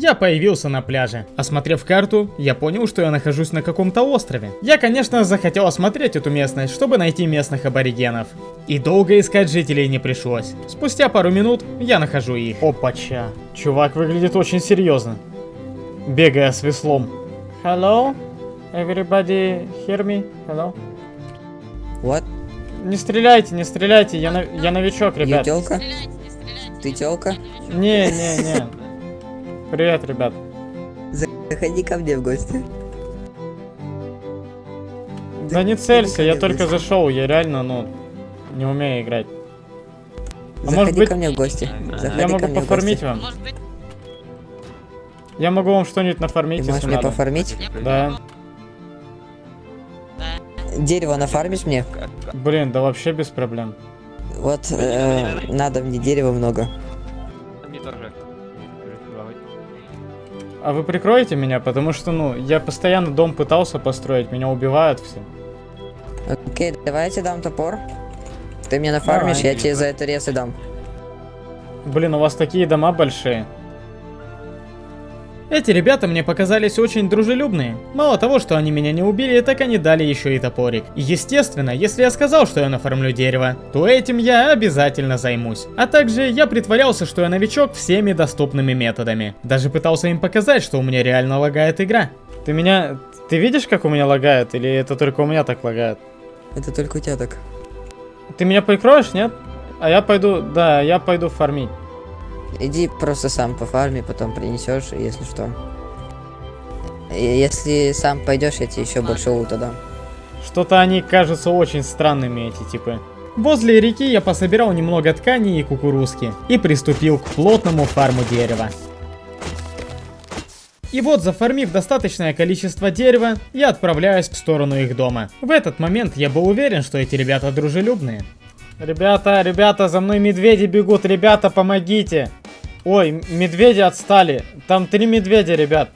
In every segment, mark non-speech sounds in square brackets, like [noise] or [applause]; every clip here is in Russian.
я появился на пляже. Осмотрев карту, я понял, что я нахожусь на каком-то острове. Я, конечно, захотел осмотреть эту местность, чтобы найти местных аборигенов. И долго искать жителей не пришлось. Спустя пару минут я нахожу их. Опача. Чувак выглядит очень серьезно. Бегая с веслом. Hello? Everybody hear me? Hello? What? Не стреляйте, не стреляйте, я, на- я новичок, Я ребят. тёлка? Ты тёлка? Не, не, не. Привет, ребят. Заходи ко мне в гости. Да не целься, я только зашел, я реально, ну, не умею играть. А Заходи может быть, ко мне в гости. Заходи Я могу пофармить вам. Я могу вам что-нибудь нафармить, Ты можешь мне надо. пофармить? Да. Дерево нафармишь мне? Блин, да вообще без проблем. Вот, э, надо мне дерева много. А вы прикроете меня, потому что, ну, я постоянно дом пытался построить, меня убивают все. Окей, давай я тебе дам топор. Ты мне нафармишь, Давай. я тебе за это рез и дам. Блин, у вас такие дома большие. Эти ребята мне показались очень дружелюбные. Мало того, что они меня не убили, так они дали еще и топорик. И естественно, если я сказал, что я нафармлю дерево, то этим я обязательно займусь. А также я притворялся, что я новичок всеми доступными методами. Даже пытался им показать, что у меня реально лагает игра. Ты меня... Ты видишь, как у меня лагает? Или это только у меня так лагает? Это только у тебя так. Ты меня прикроешь, нет? А я пойду... Да, я пойду фармить. Иди просто сам по фарме, потом принесешь, если что. Если сам пойдешь, я тебе еще больше лута дам. Что-то они кажутся очень странными, эти типы. Возле реки я пособирал немного ткани и кукурузки и приступил к плотному фарму дерева. И вот, зафармив достаточное количество дерева, я отправляюсь в сторону их дома. В этот момент я был уверен, что эти ребята дружелюбные. Ребята, ребята, за мной медведи бегут, ребята, помогите! Ой, медведи отстали. Там три медведя, ребят.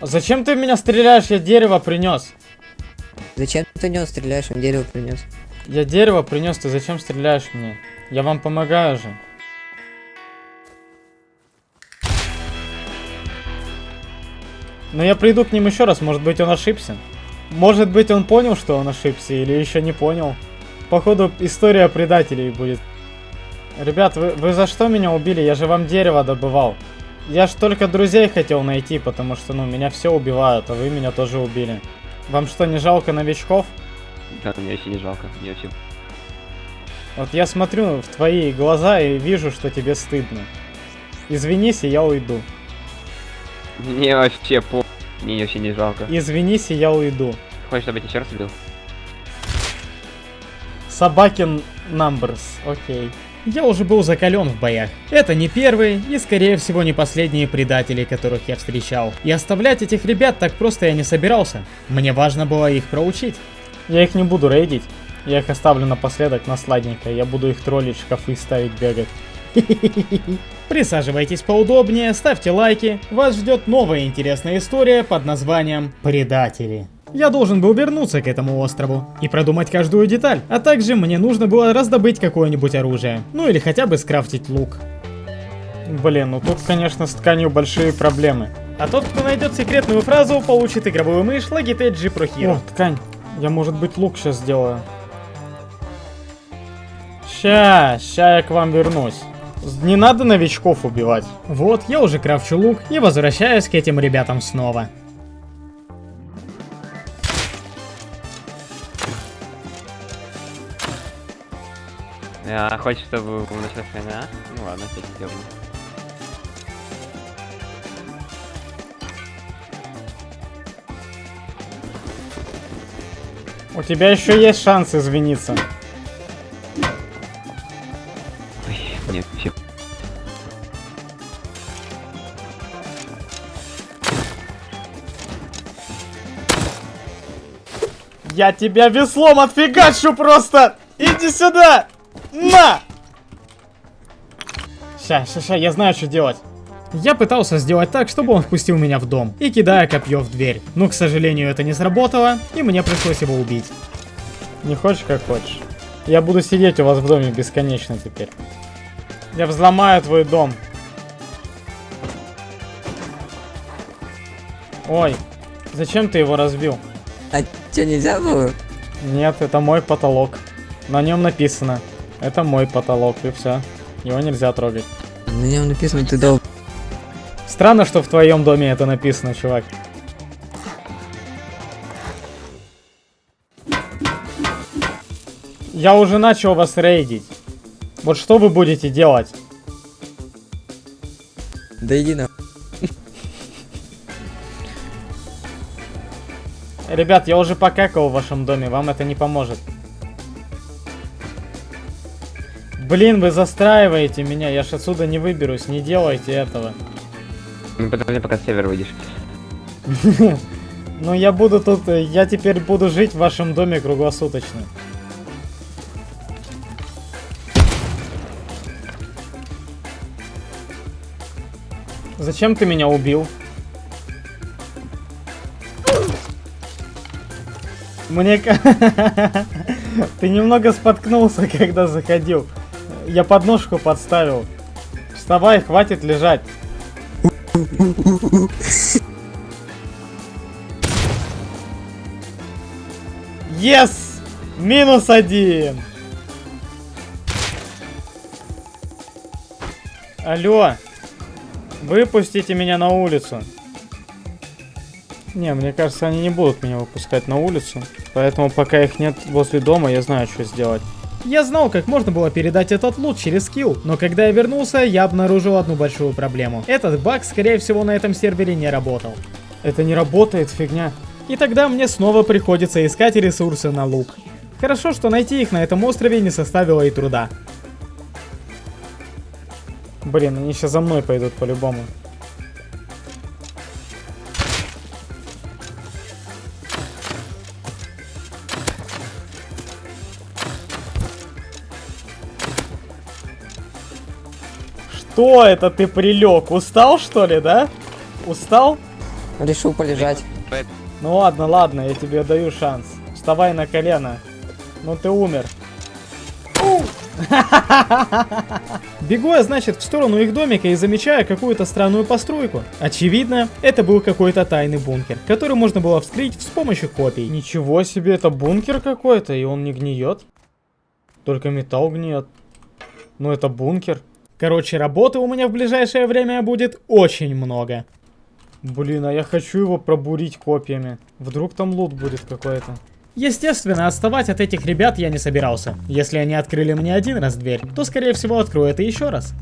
Зачем ты в меня стреляешь? Я дерево принес. Зачем ты него стреляешь, он дерево принес? Я дерево принес, ты зачем стреляешь мне? Я вам помогаю же. Но я приду к ним еще раз, может быть он ошибся. Может быть он понял, что он ошибся, или еще не понял. Походу история предателей будет. Ребят, вы, вы за что меня убили? Я же вам дерево добывал. Я ж только друзей хотел найти, потому что, ну, меня все убивают, а вы меня тоже убили. Вам что, не жалко новичков? Да, мне вообще не жалко. Мне вообще... Вот я смотрю в твои глаза и вижу, что тебе стыдно. Извинись, и я уйду. Мне вообще по... Мне вообще не жалко. Извинись, и я уйду. Хочешь, чтобы я тебя еще раз убил? Собакин Numbers, окей. Я уже был закален в боях. Это не первые и, скорее всего, не последние предатели, которых я встречал. И оставлять этих ребят так просто я не собирался. Мне важно было их проучить. Я их не буду рейдить. Я их оставлю напоследок на сладенькое. Я буду их троллить, шкафы ставить, бегать. [laughs] Присаживайтесь поудобнее, ставьте лайки. Вас ждет новая интересная история под названием «Предатели». Я должен был вернуться к этому острову и продумать каждую деталь, а также мне нужно было раздобыть какое-нибудь оружие, ну или хотя бы скрафтить лук. Блин, ну тут, конечно, с тканью большие проблемы. А тот, кто найдет секретную фразу, получит игровую мышь Logitech G Pro Hero. О, ткань. Я, может быть, лук сейчас сделаю. Ща, ща я к вам вернусь. Не надо новичков убивать. Вот, я уже крафчу лук и возвращаюсь к этим ребятам снова. А, хочешь, чтобы началась война? Ну ладно, сейчас сделаем. У тебя еще есть шанс извиниться. Ой, нет, все. Я тебя веслом отфигачу просто! Иди сюда! На! Ща, ща, ща, я знаю, что делать. Я пытался сделать так, чтобы он впустил меня в дом, и кидая копье в дверь. Но, к сожалению, это не сработало, и мне пришлось его убить. Не хочешь, как хочешь. Я буду сидеть у вас в доме бесконечно теперь. Я взломаю твой дом. Ой, зачем ты его разбил? А что, нельзя было? Нет, это мой потолок. На нем написано это мой потолок, и все. Его нельзя трогать. На нем написано ты дол... Странно, что в твоем доме это написано, чувак. Я уже начал вас рейдить. Вот что вы будете делать? Да иди на... Ребят, я уже покакал в вашем доме, вам это не поможет. Блин, вы застраиваете меня, я ж отсюда не выберусь, не делайте этого. Ну, подожди, пока с севера выйдешь. [laughs] Ну я буду тут, э, я теперь буду жить в вашем доме круглосуточно. Зачем ты меня убил? Мне... [laughs] Ты немного споткнулся, [laughs] когда заходил. Я подножку подставил. Вставай, хватит лежать. Yes! Минус один! Алло! Выпустите меня на улицу. Не, мне кажется, они не будут меня выпускать на улицу. Поэтому пока их нет возле дома, я знаю, что сделать. Я знал, как можно было передать этот лут через скилл, но когда я вернулся, я обнаружил одну большую проблему. Этот баг, скорее всего, на этом сервере не работал. Это не работает, фигня. И тогда мне снова приходится искать ресурсы на лук. Хорошо, что найти их на этом острове не составило и труда. Блин, они сейчас за мной пойдут по-любому. Что это ты прилег? Устал что ли, да? Устал? Решил полежать. Ну ладно, ладно, я тебе даю шанс. Вставай на колено. Ну ты умер. [laughs] Бегу я, значит, в сторону их домика и замечаю какую-то странную постройку. Очевидно, это был какой-то тайный бункер, который можно было вскрыть с помощью копий. Ничего себе, это бункер какой-то, и он не гниет. Только металл гниет. Ну это бункер. Короче, работы у меня в ближайшее время будет очень много. Блин, а я хочу его пробурить копьями. Вдруг там лут будет какой-то. Естественно, отставать от этих ребят я не собирался. Если они открыли мне один раз дверь, то скорее всего откроют и еще раз.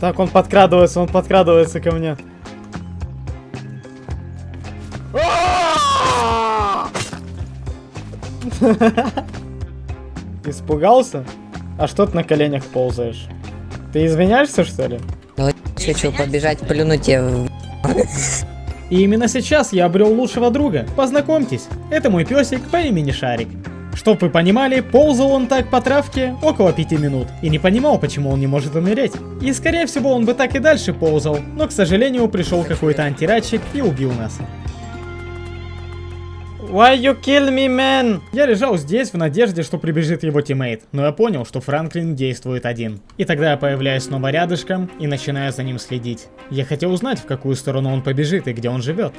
Так, он подкрадывается, он подкрадывается ко мне. [laughs] Испугался? А что ты на коленях ползаешь? Ты извиняешься, что ли? Хочу побежать, плюнуть тебе. И именно сейчас я обрел лучшего друга. Познакомьтесь, это мой песик по имени Шарик. Чтоб вы понимали, ползал он так по травке около пяти минут и не понимал, почему он не может умереть. И скорее всего он бы так и дальше ползал, но к сожалению пришел какой-то антирадчик и убил нас. Why you kill me, man? Я лежал здесь в надежде, что прибежит его тиммейт, но я понял, что Франклин действует один. И тогда я появляюсь снова рядышком и начинаю за ним следить. Я хотел узнать, в какую сторону он побежит и где он живет.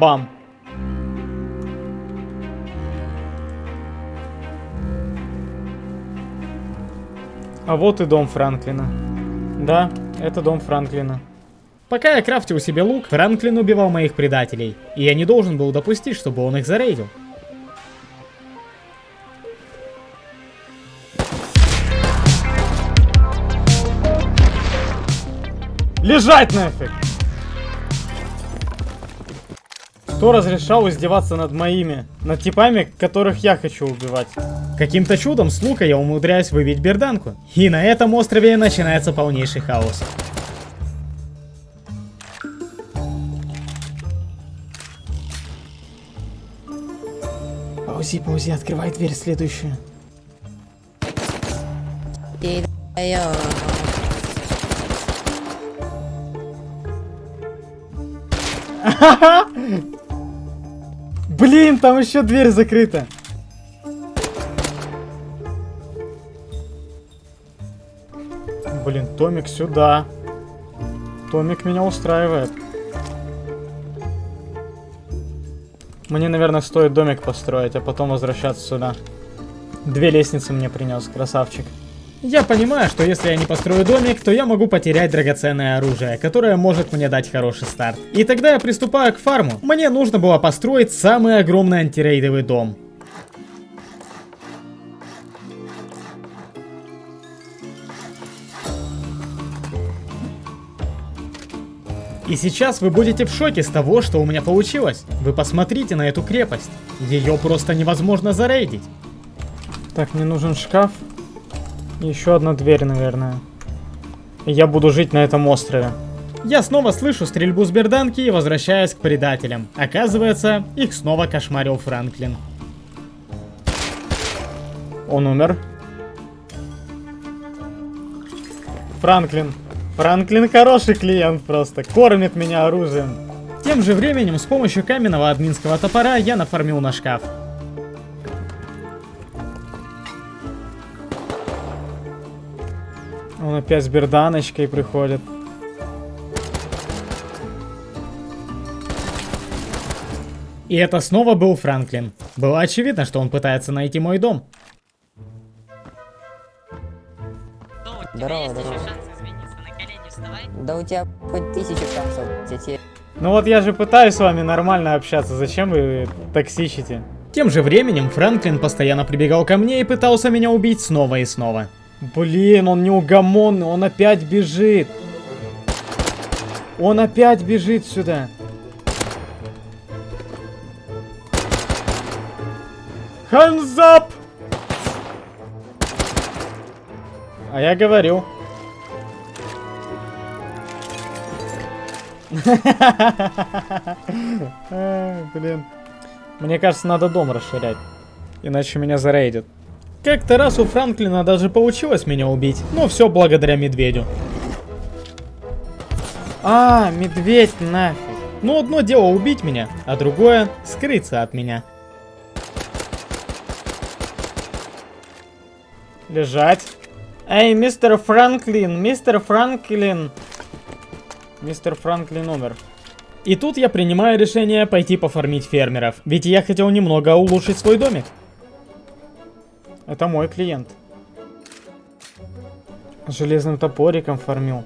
Бам. А вот и дом Франклина. Да, это дом Франклина. Пока я крафтил себе лук, Франклин убивал моих предателей, и я не должен был допустить, чтобы он их зарейдил. Лежать нафиг! Кто разрешал издеваться над моими, над типами, которых я хочу убивать? Каким-то чудом с лука я умудряюсь выбить берданку. И на этом острове начинается полнейший хаос. Паузи, паузи, открывай дверь следующую. Ты. [laughs] Блин, там еще дверь закрыта. Блин, Томик сюда. Домик меня устраивает. Мне, наверное, стоит домик построить, а потом возвращаться сюда. Две лестницы мне принес, красавчик. Я понимаю, что если я не построю домик, то я могу потерять драгоценное оружие, которое может мне дать хороший старт. И тогда я приступаю к фарму. Мне нужно было построить самый огромный антирейдовый дом. И сейчас вы будете в шоке с того, что у меня получилось. Вы посмотрите на эту крепость. Ее просто невозможно зарейдить. Так, мне нужен шкаф. Еще одна дверь, наверное. И я буду жить на этом острове. Я снова слышу стрельбу с берданки и возвращаюсь к предателям. Оказывается, их снова кошмарил Франклин. Он умер. Франклин. Франклин хороший клиент просто. Кормит меня оружием. Тем же временем с помощью каменного админского топора я нафармил на шкаф. Он опять с берданочкой приходит. И это снова был Франклин. Было очевидно, что он пытается найти мой дом. У тебя Здорово, здорово. Да у тебя хоть тысячу шансов. Я тебе Ну вот я же пытаюсь с вами нормально общаться, зачем вы токсичите? Тем же временем Франклин постоянно прибегал ко мне и пытался меня убить снова и снова. Блин, он неугомонный, он опять бежит. Он опять бежит сюда. Hands up! А я говорю. Блин. Мне кажется, надо дом расширять. Иначе меня зарейдят. Как-то раз у Франклина даже получилось меня убить. Но все благодаря медведю. А, медведь нафиг. Ну, одно дело убить меня, а другое скрыться от меня. Лежать. Эй, мистер Франклин, мистер Франклин. Мистер Франклин умер. И тут я принимаю решение пойти пофармить фермеров, ведь я хотел немного улучшить свой домик. Это мой клиент. Железным топориком фармил.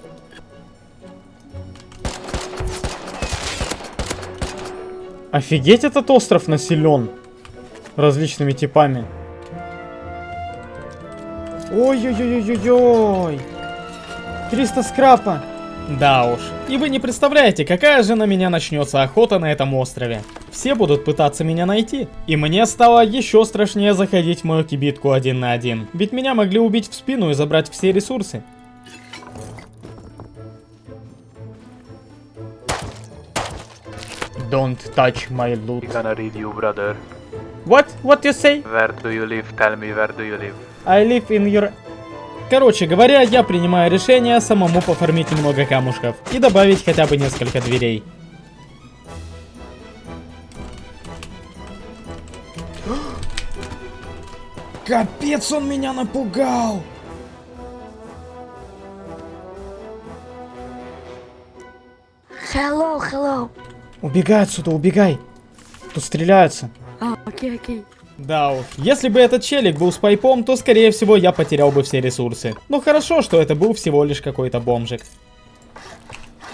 Офигеть, этот остров населен различными типами. Ой-ой-ой-ой-ой. 300 скрапа. Да уж. И вы не представляете, какая же на меня начнется охота на этом острове. Все будут пытаться меня найти. И мне стало еще страшнее заходить в мою кибитку один на один. Ведь меня могли убить в спину и забрать все ресурсы. Don't touch my loot. gonna read you, brother. What? What you say? Where do you live? Tell me where do you live? I live in your... Короче говоря, я принимаю решение самому пофармить немного камушков и добавить хотя бы несколько дверей. [gasps] Капец, он меня напугал! Hello, hello. Убегай отсюда, убегай! Тут стреляются. А, окей, окей. Да уж, если бы этот челик был с пайпом, то скорее всего я потерял бы все ресурсы. Но хорошо, что это был всего лишь какой-то бомжик.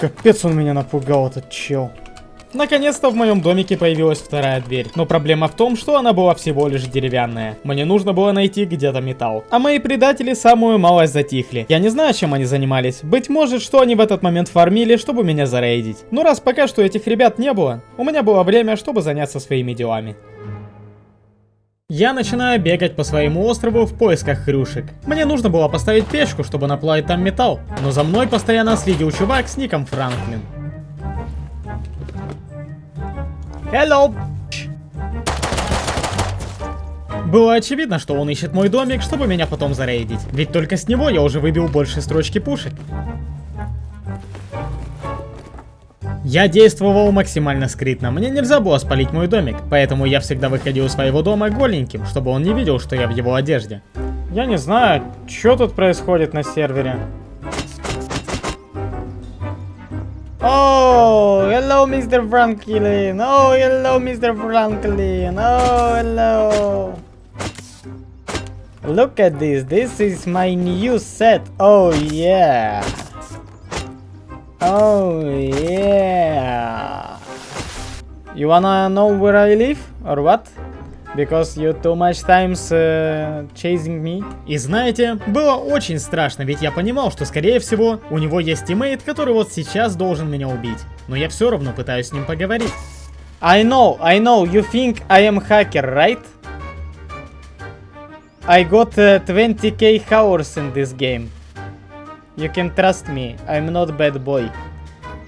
Капец он меня напугал, этот чел. Наконец-то в моем домике появилась вторая дверь. Но проблема в том, что она была всего лишь деревянная. Мне нужно было найти где-то металл. А мои предатели самую малость затихли. Я не знаю, чем они занимались. Быть может, что они в этот момент фармили, чтобы меня зарейдить. Но раз пока что этих ребят не было, у меня было время, чтобы заняться своими делами. Я начинаю бегать по своему острову в поисках хрюшек. Мне нужно было поставить печку, чтобы наплавить там металл, но за мной постоянно следил чувак с ником Франклин. Hello! Было очевидно, что он ищет мой домик, чтобы меня потом зарейдить. Ведь только с него я уже выбил больше строчки пушек. Я действовал максимально скрытно, мне нельзя было спалить мой домик, поэтому я всегда выходил из своего дома голеньким, чтобы он не видел, что я в его одежде. Я не знаю, что тут происходит на сервере. Oh, hello, Mr. Franklin. Oh, hello, Mr. Franklin. Oh, hello. Look at this. This is my new set. Oh, yeah. Oh, yeah. You wanna know where I live or what? Because you too much times uh, chasing me. И знаете, было очень страшно, ведь я понимал, что скорее всего у него есть тиммейт, который вот сейчас должен меня убить. Но я все равно пытаюсь с ним поговорить. I know, I know, you think I am hacker, right? I got uh, 20k hours in this game. You can trust me, I'm not bad boy.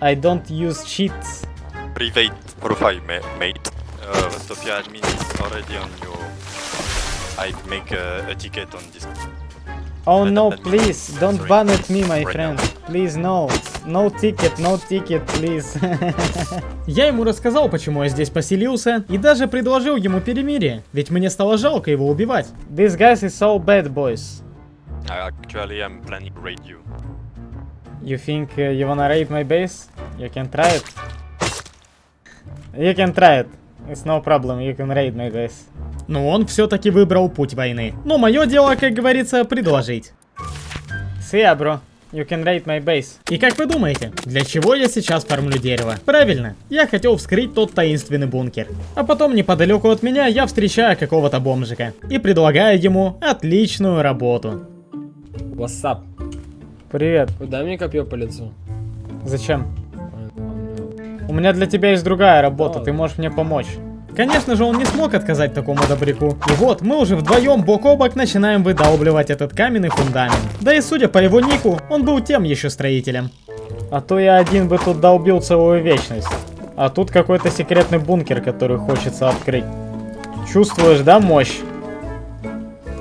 I don't use cheats. private profile ma mate. Uh, Sofia admin is already on your. I make a, a ticket on this. Oh But- no, please, don't sorry. ban at me, my Right friend. now. Please, no. No ticket, no ticket, please. я ему рассказал, почему я здесь поселился, и даже предложил ему перемирие, ведь мне стало жалко его убивать. These guys is so bad, boys. Uh, actually, I'm planning to raid you. You think uh, you wanna raid my base? You can try it. You can try it. It's no problem, you can raid my base. Но он все-таки выбрал путь войны. Но мое дело, как говорится, предложить. See ya, bro. You can raid my base. И как вы думаете, для чего я сейчас фармлю дерево? Правильно, я хотел вскрыть тот таинственный бункер. А потом неподалеку от меня я встречаю какого-то бомжика. И предлагаю ему отличную работу. Up? Привет. Дай мне копье по лицу. Зачем? Ладно. У меня для тебя есть другая работа, Да. ты можешь мне помочь. Конечно же, он не смог отказать такому добряку. И вот, мы уже вдвоем бок о бок начинаем выдалбливать этот каменный фундамент. Да и судя по его нику, он был тем еще строителем. А то я один бы тут долбил целую вечность. А тут какой-то секретный бункер, который хочется открыть. Чувствуешь, да, мощь?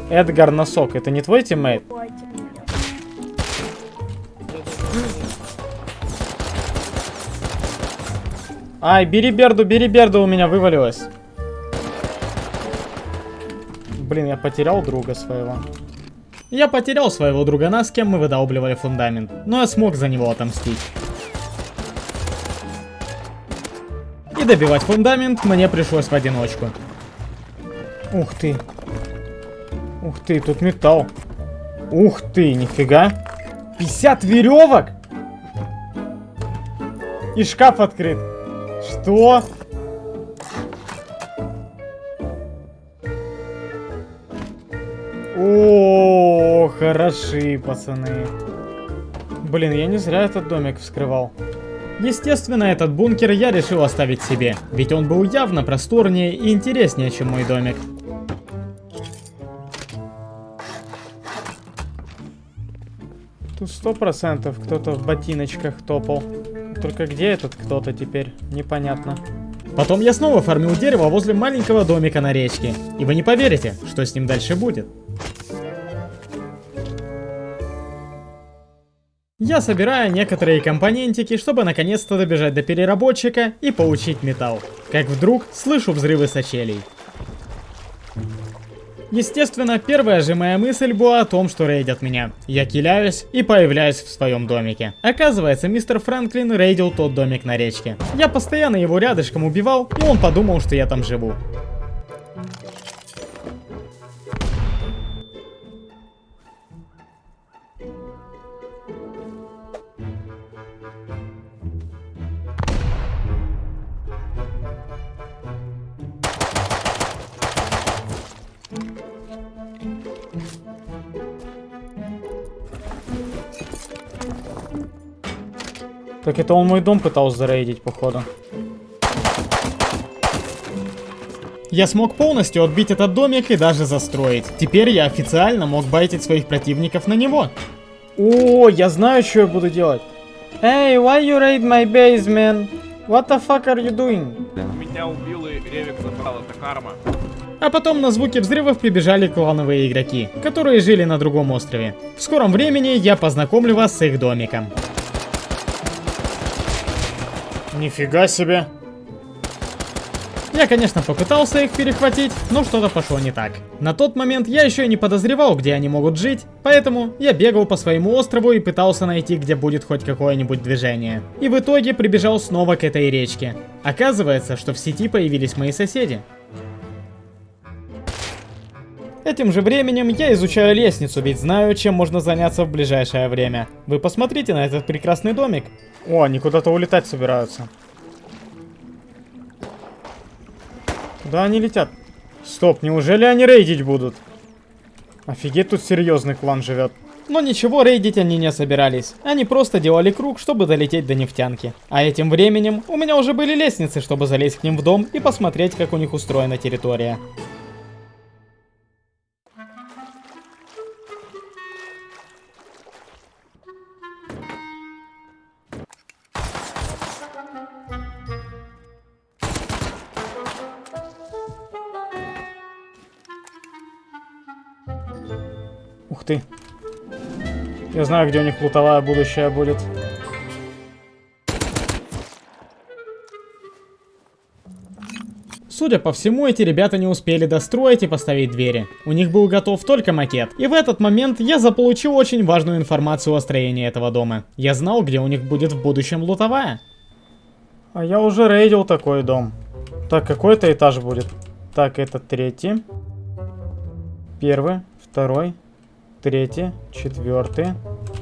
Эдгар Носок, это не твой тиммейт? Ай, бери берду, бери берду, у меня вывалилось. Блин, я потерял друга своего. Я потерял своего другана, с кем мы выдалбливали фундамент, но я смог за него отомстить. И добивать фундамент мне пришлось в одиночку. Ух ты. Ух ты, тут металл. Ух ты, нифига. 50 веревок! И шкаф открыт. Что? О, хороши, пацаны. Блин, я не зря этот домик вскрывал. Естественно, этот бункер я решил оставить себе, ведь он был явно просторнее и интереснее, чем мой домик. Тут сто процентов кто-то в ботиночках топал. Только где этот кто-то теперь? Непонятно. Потом я снова фармил дерево возле маленького домика на речке. И вы не поверите, что с ним дальше будет. Я собираю некоторые компонентики, чтобы наконец-то добежать до переработчика и получить металл. Как вдруг слышу взрывы сочелей. Естественно, первая же моя мысль была о том, что рейдят меня. Я киляюсь и появляюсь в своем домике. Оказывается, мистер Франклин рейдил тот домик на речке. Я постоянно его рядышком убивал, и он подумал, что я там живу. Так это он мой дом пытался зарейдить, походу. Я смог полностью отбить этот домик и даже застроить. Теперь я официально мог байтить своих противников на него. О, я знаю, что я буду делать. Hey, why you raid my base, man? What the fuck are you doing? Меня убил и Ревик забрал, это карма. А потом на звуки взрывов прибежали клановые игроки, которые жили на другом острове. В скором времени я познакомлю вас с их домиком. Нифига себе. Я, конечно, попытался их перехватить, но что-то пошло не так. На тот момент я еще и не подозревал, где они могут жить, поэтому я бегал по своему острову и пытался найти, где будет хоть какое-нибудь движение. И в итоге прибежал снова к этой речке. Оказывается, что в сети появились мои соседи. Этим же временем я изучаю лестницу, ведь знаю, чем можно заняться в ближайшее время. Вы посмотрите на этот прекрасный домик. О, они куда-то улетать собираются. Куда они летят? Стоп, неужели они рейдить будут? Офигеть, тут серьезный клан живет. Но ничего рейдить они не собирались. Они просто делали круг, чтобы долететь до нефтянки. А этим временем у меня уже были лестницы, чтобы залезть к ним в дом и посмотреть, как у них устроена территория. Ты. Я знаю, где у них лутовая будущее будет. Судя по всему, эти ребята не успели достроить и поставить двери. У них был готов только макет. И в этот момент я заполучил очень важную информацию о строении этого дома. Я знал, где у них будет в будущем лутовая. А я уже рейдил такой дом. Так, какой-то этаж будет. Так, это третий. Первый, второй, третий, четвертый,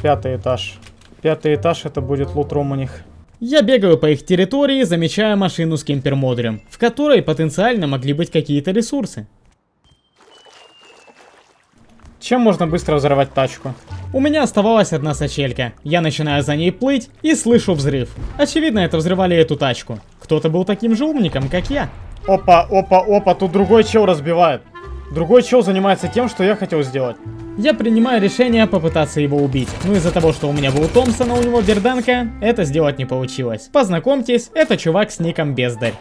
пятый этаж. Пятый этаж это будет лутром у них. Я бегаю по их территории, замечая машину с кемпер-модулем, в которой потенциально могли быть какие-то ресурсы. Чем можно быстро взорвать тачку? У меня оставалась одна сачелька. Я начинаю за ней плыть и слышу взрыв. Очевидно, это взрывали эту тачку. Кто-то был таким же умником, как я. Опа, опа, опа, тут другой чел разбивает. Другой чел занимается тем, что я хотел сделать. Я принимаю решение попытаться его убить. Но из-за того, что у меня был Томпсон, а у него берданка, это сделать не получилось. Познакомьтесь, это чувак с ником Бездарь.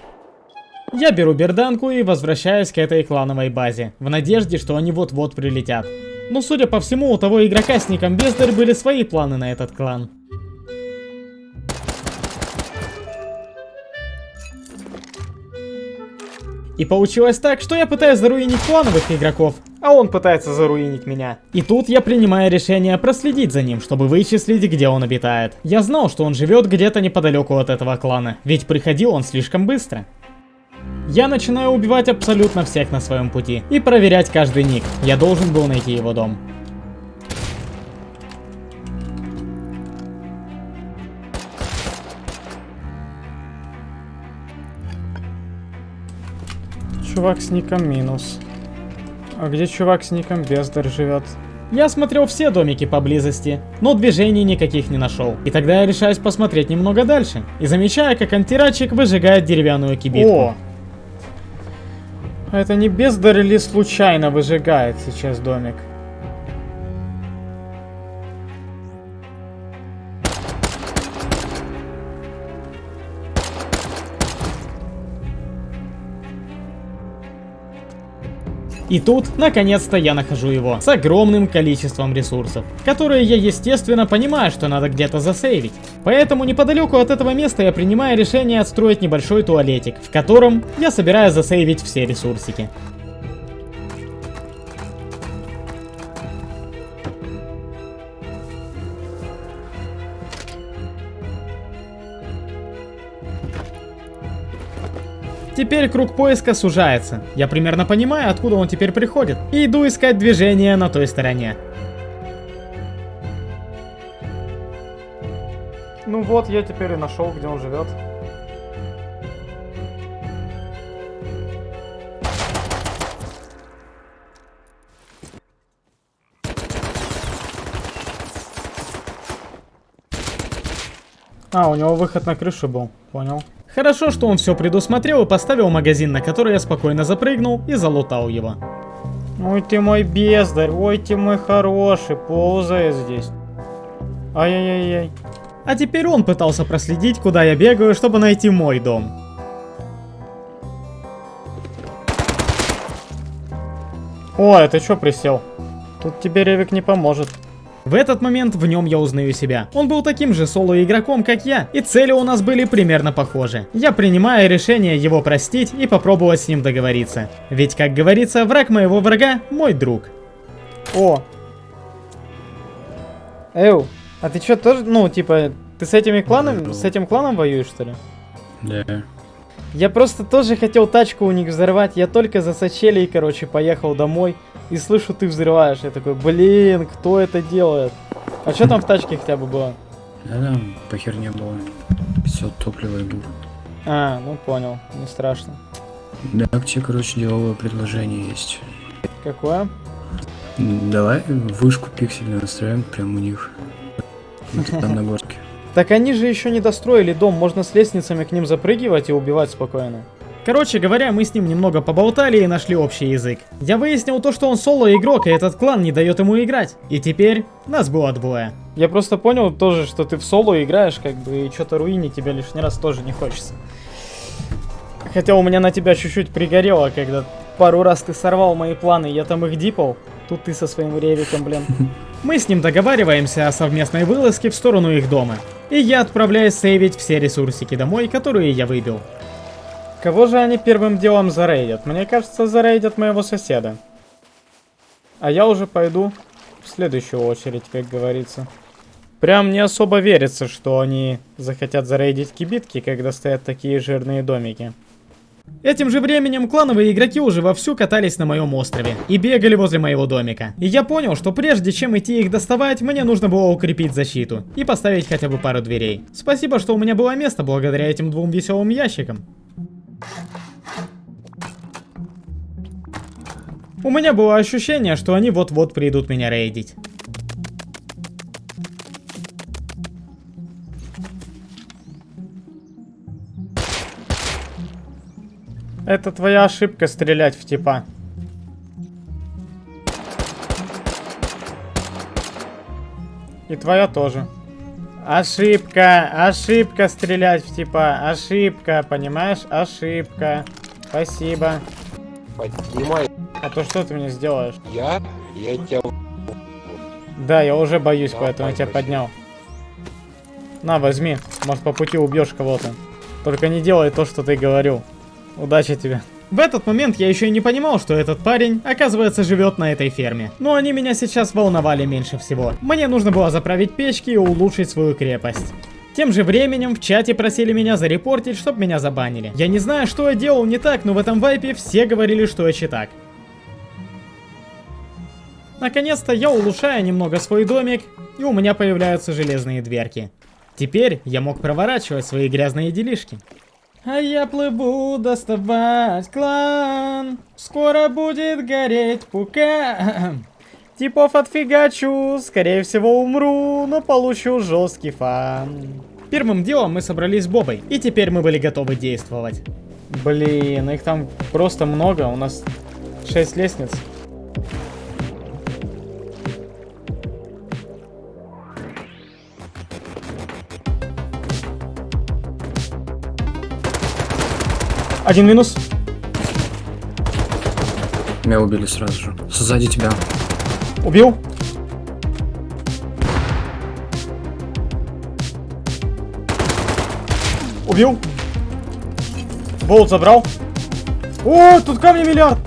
Я беру берданку и возвращаюсь к этой клановой базе, в надежде, что они вот-вот прилетят. Но судя по всему, у того игрока с ником Бездарь были свои планы на этот клан. И получилось так, что я пытаюсь заруинить клановых игроков, а он пытается заруинить меня. И тут я принимаю решение проследить за ним, чтобы вычислить, где он обитает. Я знал, что он живет где-то неподалеку от этого клана, ведь приходил он слишком быстро. Я начинаю убивать абсолютно всех на своем пути и проверять каждый ник. Я должен был найти его дом. Чувак с ником минус. А где чувак с ником Бездар живет? Я смотрел все домики поблизости, но движений никаких не нашел. И тогда я решаюсь посмотреть немного дальше. И замечаю, как антирачик выжигает деревянную кибитку. О! А это не Бездар или случайно выжигает сейчас домик? И тут, наконец-то, я нахожу его с огромным количеством ресурсов, которые я, естественно, понимаю, что надо где-то засейвить. Поэтому неподалеку от этого места я принимаю решение отстроить небольшой туалетик, в котором я собираюсь засейвить все ресурсики. Теперь круг поиска сужается. Я примерно понимаю, откуда он теперь приходит. И иду искать движение на той стороне. Ну вот, я теперь и нашел, где он живет. А, у него выход на крышу был, понял. Хорошо, что он все предусмотрел и поставил магазин, на который я спокойно запрыгнул и залутал его. Ой ты мой бездарь, ой ты мой хороший, ползает здесь. Ай-яй-яй-яй. А теперь он пытался проследить, куда я бегаю, чтобы найти мой дом. О, это что присел? Тут тебе Ревик не поможет. В этот момент в нем я узнаю себя. Он был таким же соло-игроком, как я, и цели у нас были примерно похожи. Я принимаю решение его простить и попробовать с ним договориться. Ведь, как говорится, враг моего врага – мой друг. О! Эу, а ты чё тоже, ну, типа, ты с этими кланами, с этим кланом воюешь, что ли? Да. Я просто тоже хотел тачку у них взорвать, я только за сочелей, короче, поехал домой и слышу, ты взрываешь. Я такой, блин, кто это делает? А что там в тачке хотя бы было? Да там по херне было. 500 топлива и был. А, ну понял, не страшно. Да, к тебе, короче, деловое предложение есть. Какое? Давай вышку пиксельную настроим прямо у них. Там на [laughs] горке. Так они же еще не достроили дом, можно с лестницами к ним запрыгивать и убивать спокойно. Короче говоря, мы с ним немного поболтали и нашли общий язык. Я выяснил то, что он соло-игрок, и этот клан не дает ему играть. И теперь нас было двое. Я просто понял тоже, что ты в соло играешь, как бы, и что-то руинить тебя лишний раз тоже не хочется. Хотя у меня на тебя чуть-чуть пригорело, когда пару раз ты сорвал мои планы, я там их дипал. Тут ты со своим ревиком, блин. Мы с ним договариваемся о совместной вылазке в сторону их дома. И я отправляюсь сейвить все ресурсики домой, которые я выбил. Кого же они первым делом зарейдят? Мне кажется, зарейдят моего соседа. А я уже пойду в следующую очередь, как говорится. Прям не особо верится, что они захотят зарейдить кибитки, когда стоят такие жирные домики. Этим же временем клановые игроки уже вовсю катались на моем острове и бегали возле моего домика. И я понял, что прежде чем идти их доставать, мне нужно было укрепить защиту и поставить хотя бы пару дверей. Спасибо, что у меня было место благодаря этим двум веселым ящикам. У меня было ощущение, что они вот-вот придут меня рейдить. Это твоя ошибка стрелять в типа. И твоя тоже. Ошибка, ошибка стрелять в типа, ошибка, понимаешь? Ошибка. Спасибо. Поднимай. А то что ты мне сделаешь? Я? Я тебя... Да, я уже боюсь, Да, поэтому я тебя спасибо. поднял. На, возьми. Может, по пути убьешь кого-то. Только не делай то, что ты говорил. Удачи тебе. В этот момент я еще и не понимал, что этот парень, оказывается, живет на этой ферме. Но они меня сейчас волновали меньше всего. Мне нужно было заправить печки и улучшить свою крепость. Тем же временем в чате просили меня зарепортить, чтобы меня забанили. Я не знаю, что я делал не так, но в этом вайпе все говорили, что я читак. Наконец-то я улучшаю немного свой домик, и у меня появляются железные дверки. Теперь я мог проворачивать свои грязные делишки. А я плыву доставать клан, скоро будет гореть пука. Типов отфигачу, скорее всего умру, но получу жесткий фан. Первым делом мы собрались с Бобой, и теперь мы были готовы действовать. Блин, их там просто много, у нас 6 лестниц. Один минус. Меня убили сразу же. Сзади тебя. Убил. Убил. Болт забрал. О, тут камни миллиард.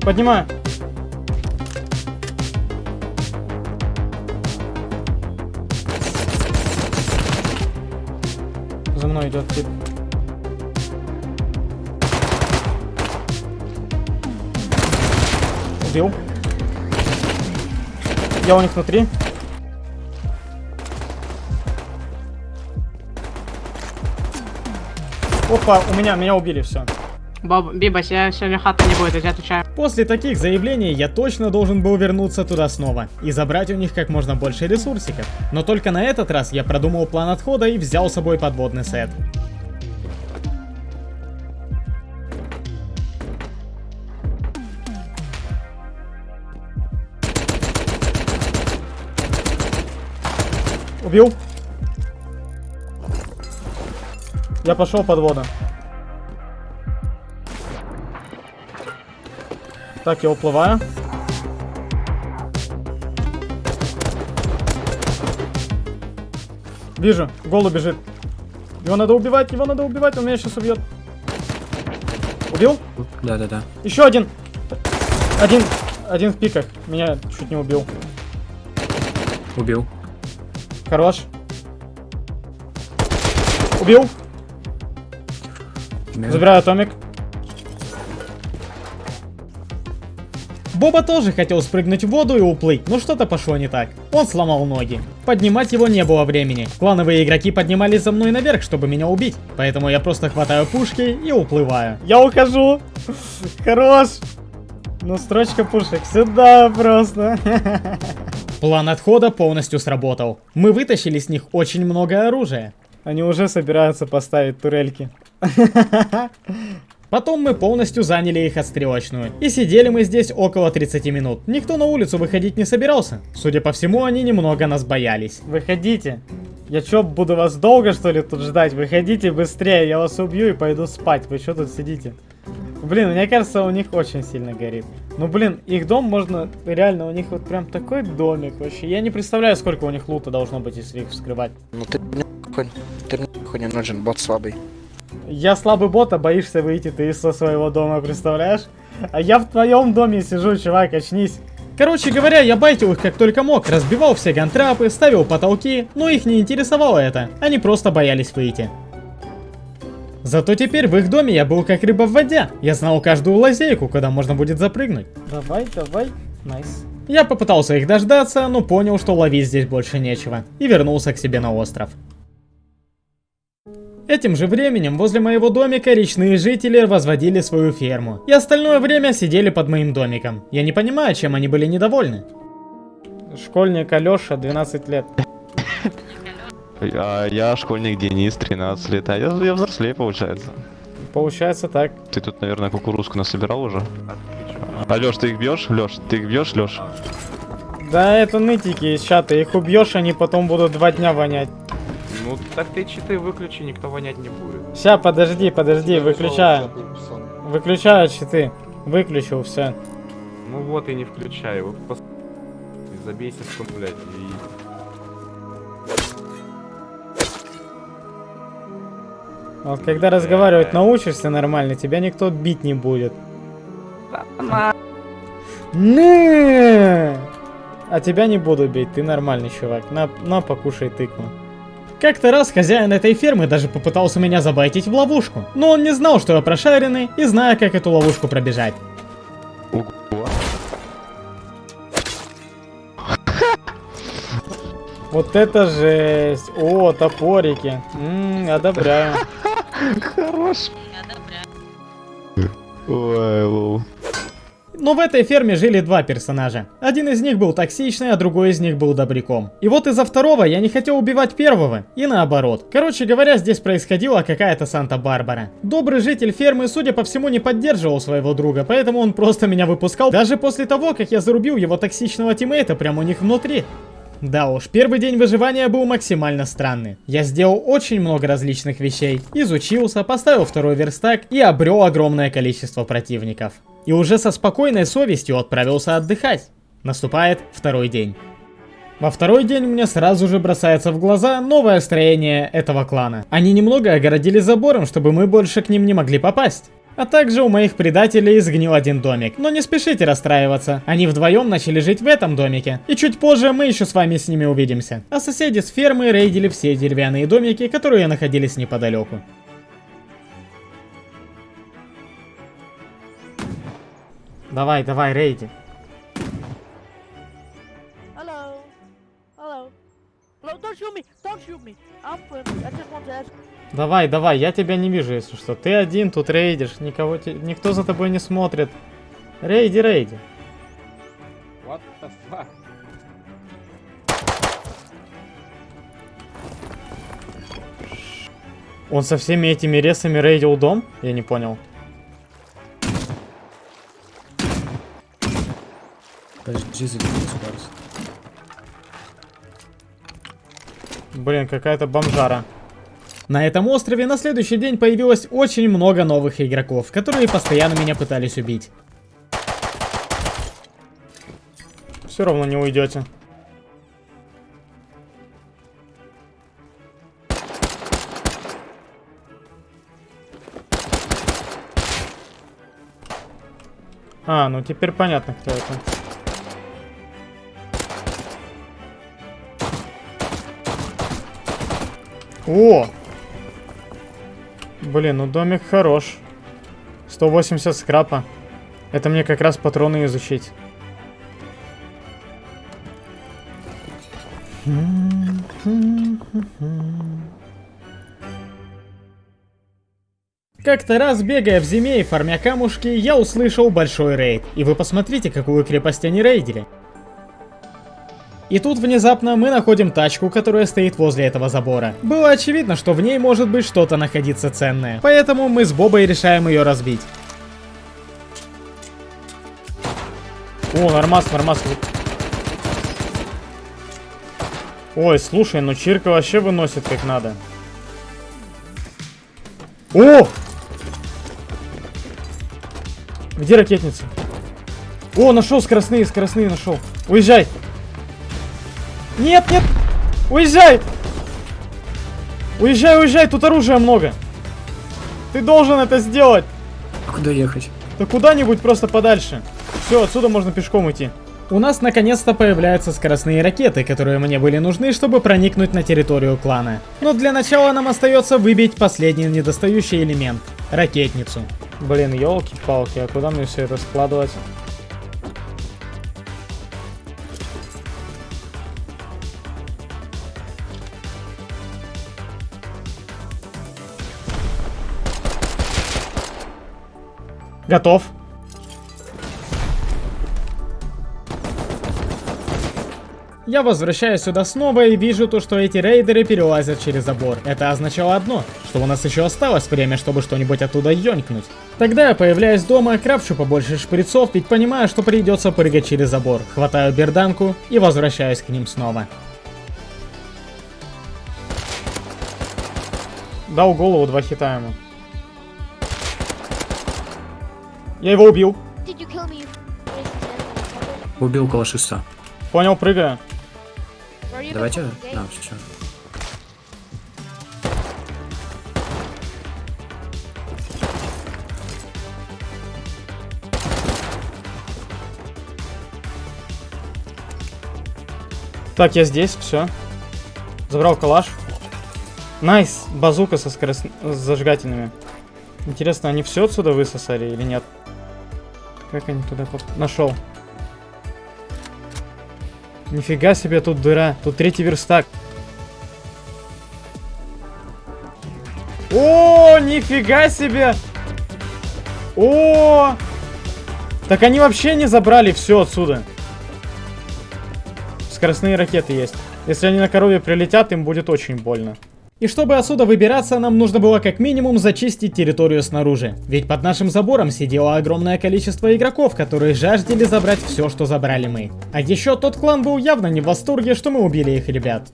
Поднимаю. Я у них внутри. Опа, у меня, меня убили, все. Боб, Биба, сегодня сегодня хата не будет, я отвечаю. После таких заявлений я точно должен был вернуться туда снова и забрать у них как можно больше ресурсиков. Но только на этот раз я продумал план отхода и взял с собой подводный сет. Убил. Я пошел под воду. Так, я уплываю. Вижу, голубь бежит. Его надо убивать, его надо убивать, он меня сейчас убьет. Убил? Да-да-да. Еще один. Один. Один в пиках. Меня чуть не убил. Убил. Хорош. Убил. Да. Забираю атомик. Боба тоже хотел спрыгнуть в воду и уплыть, но что-то пошло не так. Он сломал ноги. Поднимать его не было времени. Клановые игроки поднимались за мной наверх, чтобы меня убить. Поэтому я просто хватаю пушки и уплываю. Я ухожу. Хорош. Ну, строчка пушек. Сюда просто. [laughs] План отхода полностью сработал. Мы вытащили с них очень много оружия. Они уже собираются поставить турельки. [laughs] Потом мы полностью заняли их отстрелочную. И сидели мы здесь около 30 минут. Никто на улицу выходить не собирался. Судя по всему, они немного нас боялись. Выходите. Я чё, буду вас долго, что ли, тут ждать? Выходите быстрее, я вас убью и пойду спать. Вы что тут сидите? Блин, мне кажется, у них очень сильно горит. Ну, блин, их дом можно... Реально, у них вот прям такой домик вообще. Я не представляю, сколько у них лута должно быть, если их вскрывать. Ну ты нахуй, ты нахуй не нужен, бот слабый. Я слабый бот, а боишься выйти ты из со своего дома, представляешь? А я в твоем доме сижу, чувак, очнись. Короче говоря, я байтил их как только мог, разбивал все гантрапы, ставил потолки, но их не интересовало это. Они просто боялись выйти. Зато теперь в их доме я был как рыба в воде. Я знал каждую лазейку, куда можно будет запрыгнуть. Давай, давай. Nice. Я попытался их дождаться, но понял, что ловить здесь больше нечего. И вернулся к себе на остров. Этим же временем возле моего домика речные жители возводили свою ферму. И остальное время сидели под моим домиком. Я не понимаю, чем они были недовольны. Школьник Алёша, 12 лет. А я школьник Денис, 13 лет, а я, я взрослее, получается. Получается так. Ты тут, наверное, кукурузку насобирал уже? А Лёш, ты их бьешь? Лёш, ты их бьешь, Лёш? Да это нытики из чата, их убьешь, они потом будут два дня вонять. Ну так ты читы выключи, никто вонять не будет. Ща, подожди, подожди, выключаю. Выключаю читы. Выключил, все. Ну вот и не включай, вот пос... и забейся, что, блядь, и... Вот когда разговаривать научишься нормально, тебя никто бить не будет. Не! А тебя не буду бить, ты нормальный чувак. На, на покушай тыкву. Как-то раз хозяин этой фермы даже попытался меня забайтить в ловушку. Но он не знал, что я прошаренный, и знаю, как эту ловушку пробежать. Вот это жесть. О, топорики. Ммм, одобряю. Хорош. Ой, лол. Но в этой ферме жили два персонажа. Один из них был токсичный, а другой из них был добряком. И вот из-за второго я не хотел убивать первого, и наоборот. Короче говоря, здесь происходила какая-то Санта-Барбара. Добрый житель фермы, судя по всему, не поддерживал своего друга, поэтому он просто меня выпускал, даже после того, как я зарубил его токсичного тиммейта прямо у них внутри. Да уж, первый день выживания был максимально странный. Я сделал очень много различных вещей, изучился, поставил второй верстак и обрел огромное количество противников. И уже со спокойной совестью отправился отдыхать. Наступает второй день. Во второй день мне сразу же бросается в глаза новое строение этого клана. Они немного огородили забором, чтобы мы больше к ним не могли попасть. А также у моих предателей сгнил один домик. Но не спешите расстраиваться. Они вдвоем начали жить в этом домике. И чуть позже мы еще с вами с ними увидимся. А соседи с фермы рейдили все деревянные домики, которые находились неподалеку. Давай, давай, рейди. Hello. Hello. Hello, don't shoot me. Don't shoot me. I'm. I just want to ask. Давай, давай, я тебя не вижу, если что. Ты один тут рейдишь, никого те... никто за тобой не смотрит. Рейди, рейди. What the fuck? Он со всеми этими ресами рейдил дом? Я не понял. Блин, какая-то бомжара. На этом острове на следующий день появилось очень много новых игроков, которые постоянно меня пытались убить. Все равно не уйдете. А, ну теперь понятно, кто это. О! Блин, ну домик хорош. 180 скрапа. Это мне как раз патроны изучить. Как-то раз, бегая в зиме и фармя камушки, я услышал большой рейд. И вы посмотрите, какую крепость они рейдили. И тут внезапно мы находим тачку, которая стоит возле этого забора. Было очевидно, что в ней может быть что-то находиться ценное. Поэтому мы с Бобой решаем ее разбить. О, нормас, нормас. Ой, слушай, ну Чирка вообще выносит как надо. О! Где ракетница? О, нашел скоростные, скоростные нашел. Уезжай! Нет, нет! Уезжай! Уезжай, уезжай, тут оружия много. Ты должен это сделать. А куда ехать? Да куда-нибудь просто подальше. Все, отсюда можно пешком идти. У нас наконец-то появляются скоростные ракеты, которые мне были нужны, чтобы проникнуть на территорию клана. Но для начала нам остается выбить последний недостающий элемент — ракетницу. Блин, елки-палки, а куда мне все это складывать? Готов. Я возвращаюсь сюда снова и вижу то, что эти рейдеры перелазят через забор. Это означало одно, что у нас еще осталось время, чтобы что-нибудь оттуда ёнькнуть. Тогда я появляюсь дома, крафчу побольше шприцов, ведь понимаю, что придется прыгать через забор. Хватаю берданку и возвращаюсь к ним снова. Дал голову, два хита ему. Я его убил. Убил около шеста. Понял, прыгаю. Давайте... А, все. Так, я здесь, все. Забрал калаш. Nice, базука со скорост... с зажигательными. Интересно, они все отсюда высосали или нет? Как они туда поп... Нашел. Нифига себе тут дыра. Тут третий верстак. О, нифига себе! О! Так они вообще не забрали все отсюда. Скоростные ракеты есть. Если они на корове прилетят, им будет очень больно. И чтобы отсюда выбираться, нам нужно было как минимум зачистить территорию снаружи. Ведь под нашим забором сидело огромное количество игроков, которые жаждали забрать все, что забрали мы. А еще тот клан был явно не в восторге, что мы убили их ребят.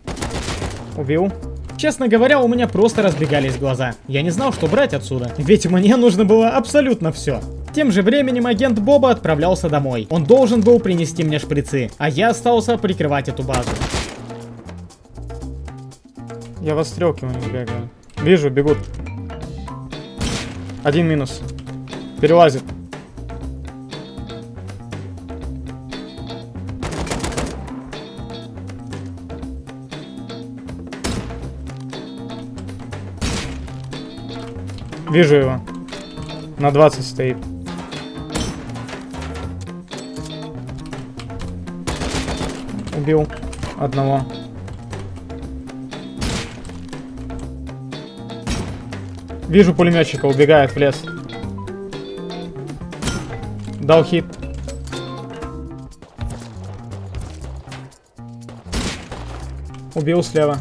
Убил. Честно говоря, у меня просто разбегались глаза. Я не знал, что брать отсюда, ведь мне нужно было абсолютно все. Тем же временем агент Боба отправлялся домой. Он должен был принести мне шприцы, а я остался прикрывать эту базу. Я у них бегаю. Вижу, бегут. Один минус. Перелазит. Вижу его. На 20 стоит. Убил одного. Вижу пулеметчика, убегает в лес. Дал хит. Убил слева.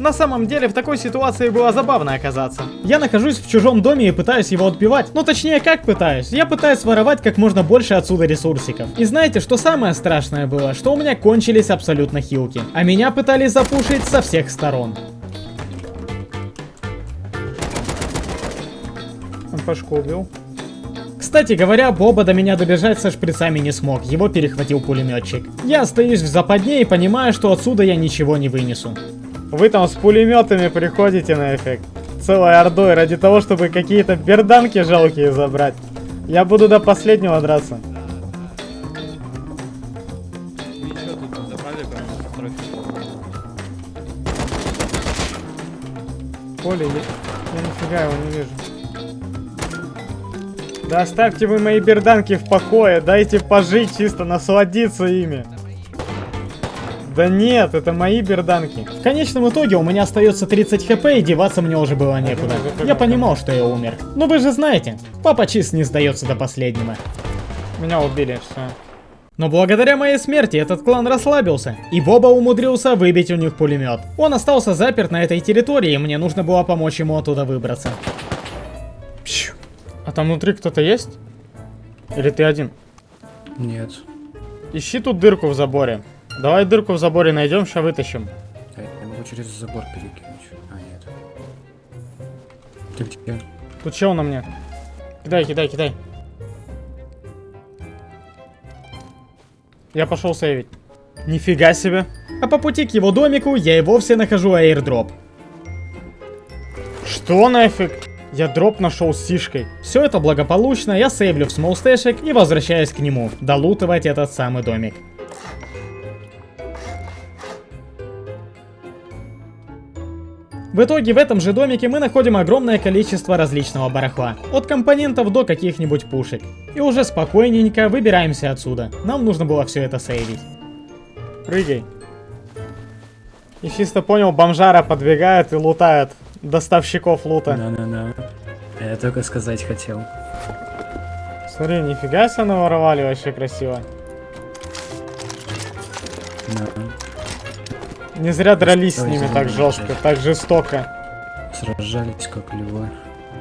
На самом деле, в такой ситуации было забавно оказаться. Я нахожусь в чужом доме и пытаюсь его отбивать. Ну, точнее, как пытаюсь? Я пытаюсь воровать как можно больше отсюда ресурсиков. И знаете, что самое страшное было? Что у меня кончились абсолютно хилки. А меня пытались запушить со всех сторон. пошкодил. Кстати говоря, Боба до меня добежать со шприцами не смог, его перехватил пулеметчик. Я стоишь в западне и понимаю, что отсюда я ничего не вынесу. Вы там с пулеметами приходите на эффект. Целой ордой ради того, чтобы какие-то берданки жалкие забрать. Я буду до последнего драться. Поле, я, я нифига его не вижу. Да оставьте вы мои берданки в покое, дайте пожить чисто, насладиться ими. Да нет, это мои берданки. В конечном итоге у меня остается 30 хп и деваться мне уже было некуда. Я понимал, что я умер. Но вы же знаете, папа чист не сдается до последнего. Меня убили, все. Но благодаря моей смерти этот клан расслабился, и Боба умудрился выбить у них пулемет. Он остался заперт на этой территории, и мне нужно было помочь ему оттуда выбраться. Пщу. А там внутри кто-то есть? Или ты один? Нет. Ищи тут дырку в заборе. Давай дырку в заборе найдем, сейчас вытащим. Я могу через забор перекинуть. А, нет. Ты где? Тут чел на мне. Кидай, кидай, кидай. Я пошел сейвить. Нифига себе. А по пути к его домику я и вовсе нахожу аирдроп. Что нафиг? Я дроп нашел с сишкой. Все это благополучно, я сейвлю в смолстэшек и возвращаюсь к нему, долутывать этот самый домик. В итоге в этом же домике мы находим огромное количество различного барахла, от компонентов до каких-нибудь пушек. И уже спокойненько выбираемся отсюда, нам нужно было все это сейвить. Прыгай. И чисто понял, бомжара подвигает и лутает доставщиков лута. Да-да-да. Я только сказать хотел. Смотри, нифига себе наворовали, вообще красиво. Да. Не зря дрались с Ой, ними так жестко, да. так жестоко. Сражались как львы.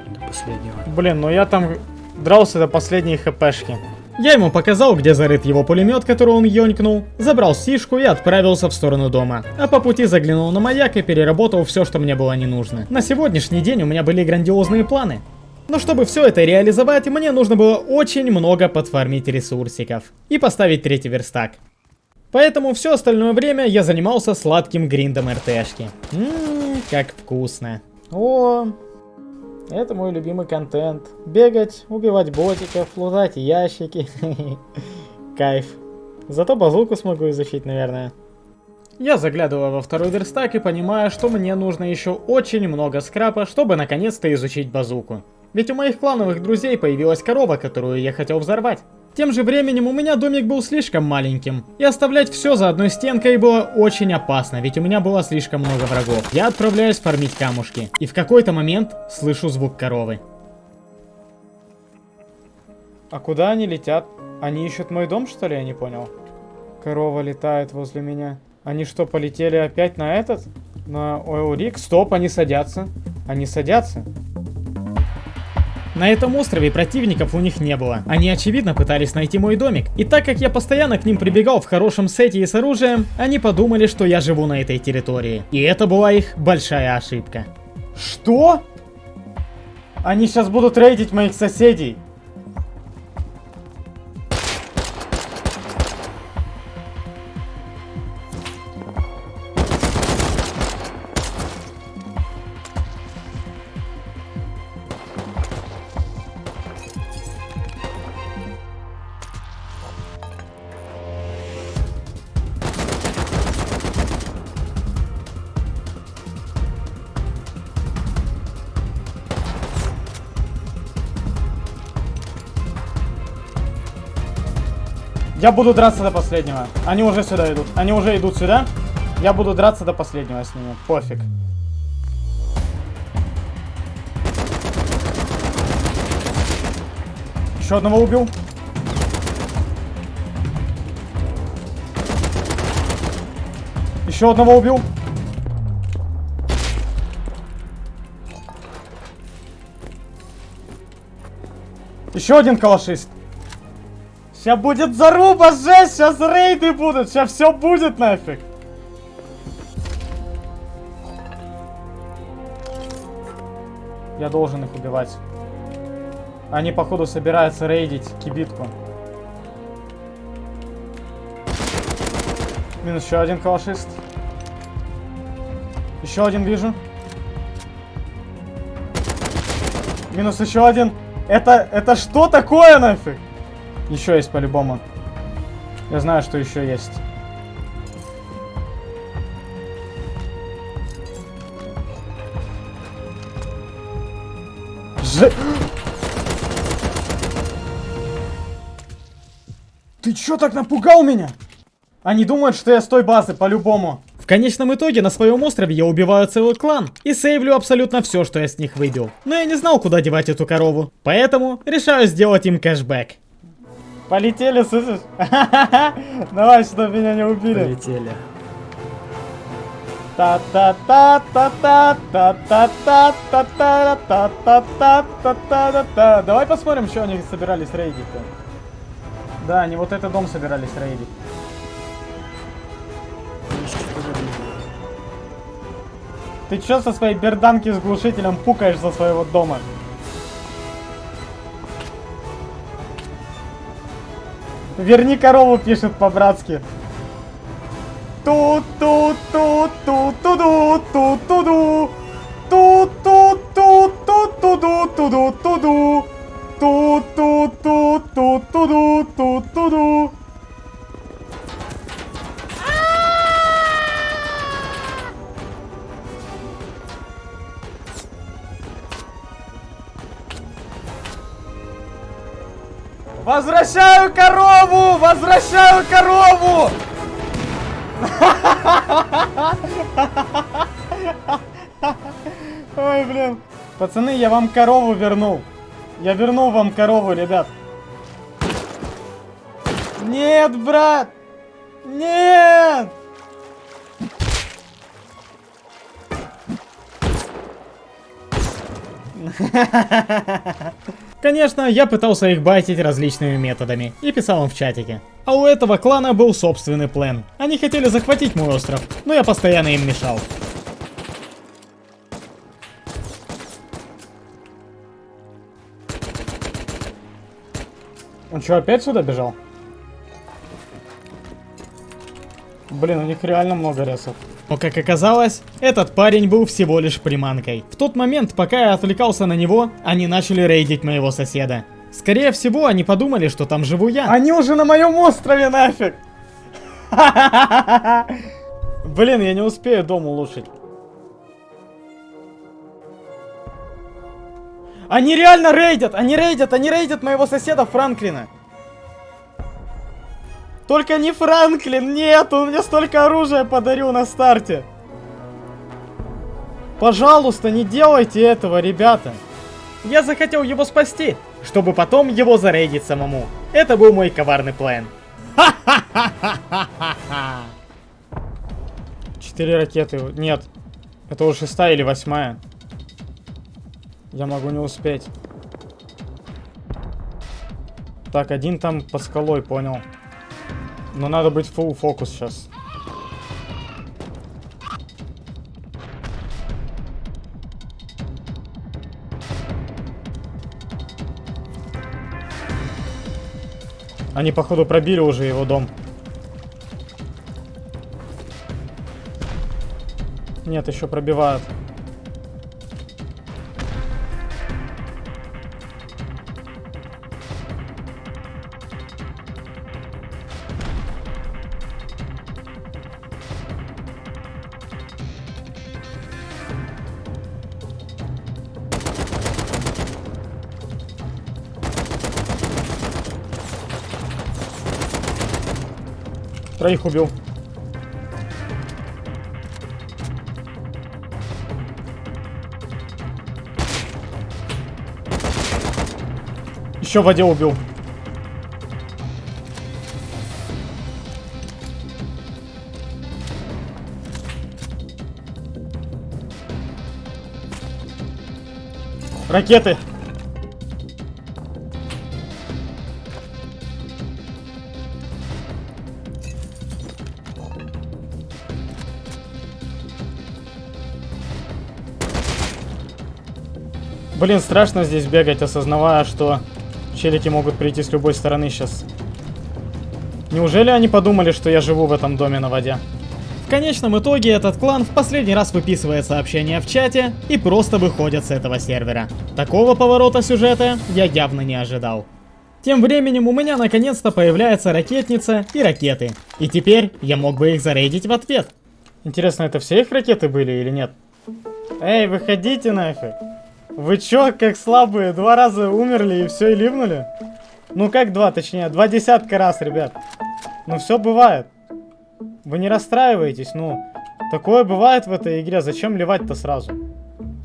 До последнего. Блин, ну я там дрался до последней хпшки. Я ему показал, где зарыт его пулемет, который он ёнькнул, забрал сишку и отправился в сторону дома. А по пути заглянул на маяк и переработал все, что мне было не нужно. На сегодняшний день у меня были грандиозные планы. Но чтобы все это реализовать, мне нужно было очень много подфармить ресурсиков и поставить третий верстак. Поэтому все остальное время я занимался сладким гриндом РТшки. Ммм, как вкусно. О, это мой любимый контент. Бегать, убивать ботиков, лутать ящики. [laughs] Кайф. Зато базуку смогу изучить, наверное. Я заглядываю во второй верстак и понимаю, что мне нужно еще очень много скрапа, чтобы наконец-то изучить базуку. Ведь у моих клановых друзей появилась корова, которую я хотел взорвать. Тем же временем у меня домик был слишком маленьким, и оставлять все за одной стенкой было очень опасно, ведь у меня было слишком много врагов. Я отправляюсь фармить камушки, и в какой-то момент слышу звук коровы. А куда они летят? Они ищут мой дом, что ли? Я не понял. Корова летает возле меня. Они что, полетели опять на этот? На Ойл Стоп, они садятся. Они садятся. На этом острове противников у них не было. Они очевидно пытались найти мой домик. И так как я постоянно к ним прибегал в хорошем сете и с оружием, они подумали, что я живу на этой территории. И это была их большая ошибка. Что? Они сейчас будут рейдить моих соседей. Я буду драться до последнего. Они уже сюда идут. Они уже идут сюда. Я буду драться до последнего с ними. Пофиг. Еще одного убил. Еще одного убил. Еще один калашист. Сейчас будет заруба, жесть, сейчас рейды будут, сейчас все будет нафиг. Я должен их убивать. Они, походу, собираются рейдить кибитку. Минус еще один калашист. Еще один вижу. Минус еще один. Это, это что такое нафиг? Еще есть по-любому. Я знаю, что еще есть. Же... Ты чё так напугал меня? Они думают, что я с той базы, по-любому. В конечном итоге на своем острове я убиваю целый клан и сейвлю абсолютно все, что я с них выбил. Но я не знал, куда девать эту корову, поэтому решаю сделать им кэшбэк. Полетели, слышишь? [laughs] Давай, чтобы меня не убили. Полетели. та та та та та та та та та та та та та та та та та Давай посмотрим, что они собирались рейдить-то. Да, они вот этот дом собирались рейдить. Ты чё со своей берданки с глушителем пукаешь за своего дома? Верни корову, пишет по-братски. Ту-ту-ту-ту-ту-ту-ту-ту-ту-ту. Ту-ту-ту-ту-ту-ту-ту-ту-ту. Ту-ту-ту-ту-ту-ту-ту-ту-ту. Возвращаю корову! Возвращаю корову! Ой, блин. Пацаны, я вам корову вернул. Я вернул вам корову, ребят. Нет, брат! Нет! [laughs] Конечно, я пытался их байтить различными методами и писал им в чатике. А у этого клана был собственный план. Они хотели захватить мой остров, но я постоянно им мешал. Он что, опять сюда бежал? Блин, у них реально много ресов. Но как оказалось, этот парень был всего лишь приманкой. В тот момент, пока я отвлекался на него, они начали рейдить моего соседа. Скорее всего, они подумали, что там живу я. Они уже на моем острове нафиг! [laughs] Блин, я не успею дом улучшить. Они реально рейдят! Они рейдят! Они рейдят моего соседа Франклина! Только не Франклин! Нет! Он мне столько оружия подарил на старте! Пожалуйста, не делайте этого, ребята! Я захотел его спасти, чтобы потом его зарейдить самому. Это был мой коварный план. Четыре ракеты. Нет. Это уже шестая или восьмая. Я могу не успеть. Так, один там под скалой, понял. Но надо быть full фокус сейчас. Они, походу, пробили уже его дом. Нет, еще пробивают. Троих убил. Еще в воде убил. Ракеты. Блин, страшно здесь бегать, осознавая, что челики могут прийти с любой стороны сейчас. Неужели они подумали, что я живу в этом доме на воде? В конечном итоге этот клан в последний раз выписывает сообщения в чате и просто выходит с этого сервера. Такого поворота сюжета я явно не ожидал. Тем временем у меня наконец-то появляется ракетница и ракеты. И теперь я мог бы их зарейдить в ответ. Интересно, это все их ракеты были или нет? Эй, выходите нафиг. Вы чё, как слабые, два раза умерли и все, и ливнули? Ну как два, точнее, два десятка раз, ребят. Ну все бывает. Вы не расстраивайтесь, ну. Такое бывает в этой игре, зачем ливать-то сразу?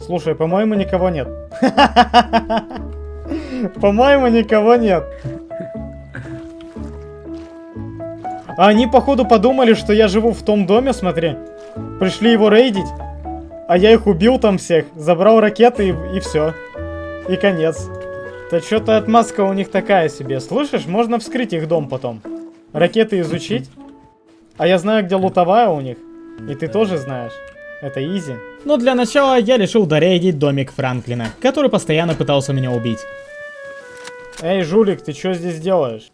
Слушай, по-моему, никого нет. [laughs] По-моему, никого нет. Они, походу, подумали, что я живу в том доме, смотри. Пришли его рейдить. А я их убил там всех, забрал ракеты и, и все. И конец. Да что-то отмазка у них такая себе. Слышишь, можно вскрыть их дом потом. Ракеты изучить. А я знаю, где лутовая у них. И ты тоже знаешь. Это изи. Но для начала я решил дорейдить домик Франклина, который постоянно пытался меня убить. Эй, жулик, ты что здесь делаешь?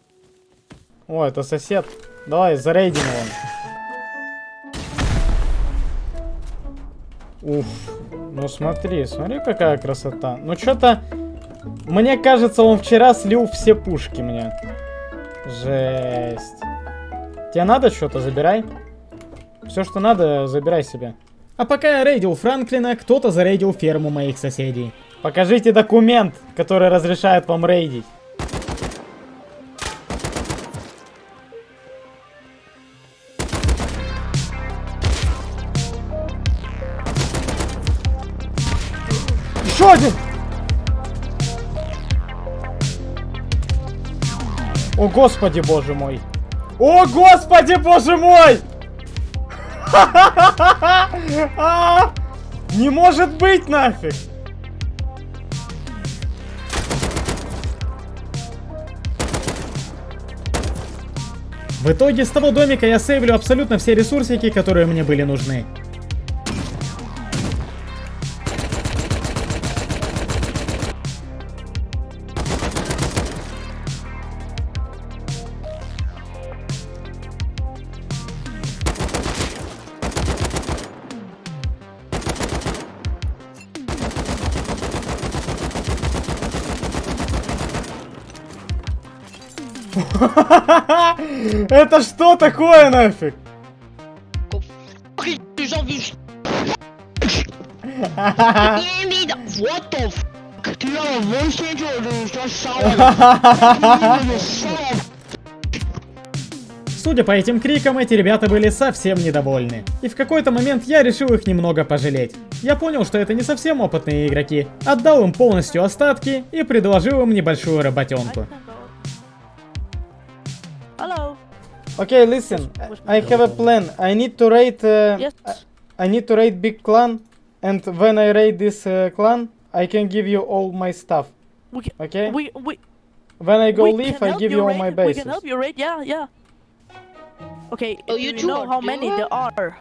О, это сосед. Давай, зарейдим его. Уф. Ну смотри, смотри, какая красота. Ну что-то... Мне кажется, он вчера слил все пушки мне. Жесть. Тебе надо что-то? Забирай. Все, что надо, забирай себе. А пока я рейдил Франклина, кто-то зарейдил ферму моих соседей. Покажите документ, который разрешает вам рейдить. Один! О, господи, боже мой! О, господи, боже мой! [laughs] А! Не может быть нафиг! В итоге с того домика я сейвлю абсолютно все ресурсики, которые мне были нужны. [laughs] Это что такое нафиг? Судя по этим крикам, эти ребята были совсем недовольны. И в какой-то момент я решил их немного пожалеть. Я понял, что это не совсем опытные игроки, отдал им полностью остатки и предложил им небольшую работенку. Okay, listen. I have a plan. I need to raid. Uh, Yes. I need to raid big clan, and when I raid this uh, clan, I can give you all my stuff. We can, Okay. we we When I go we leave, I give you all raid. my We bases. can help you raid. Yeah, yeah. Okay. Oh, you you two know are how many doing there are?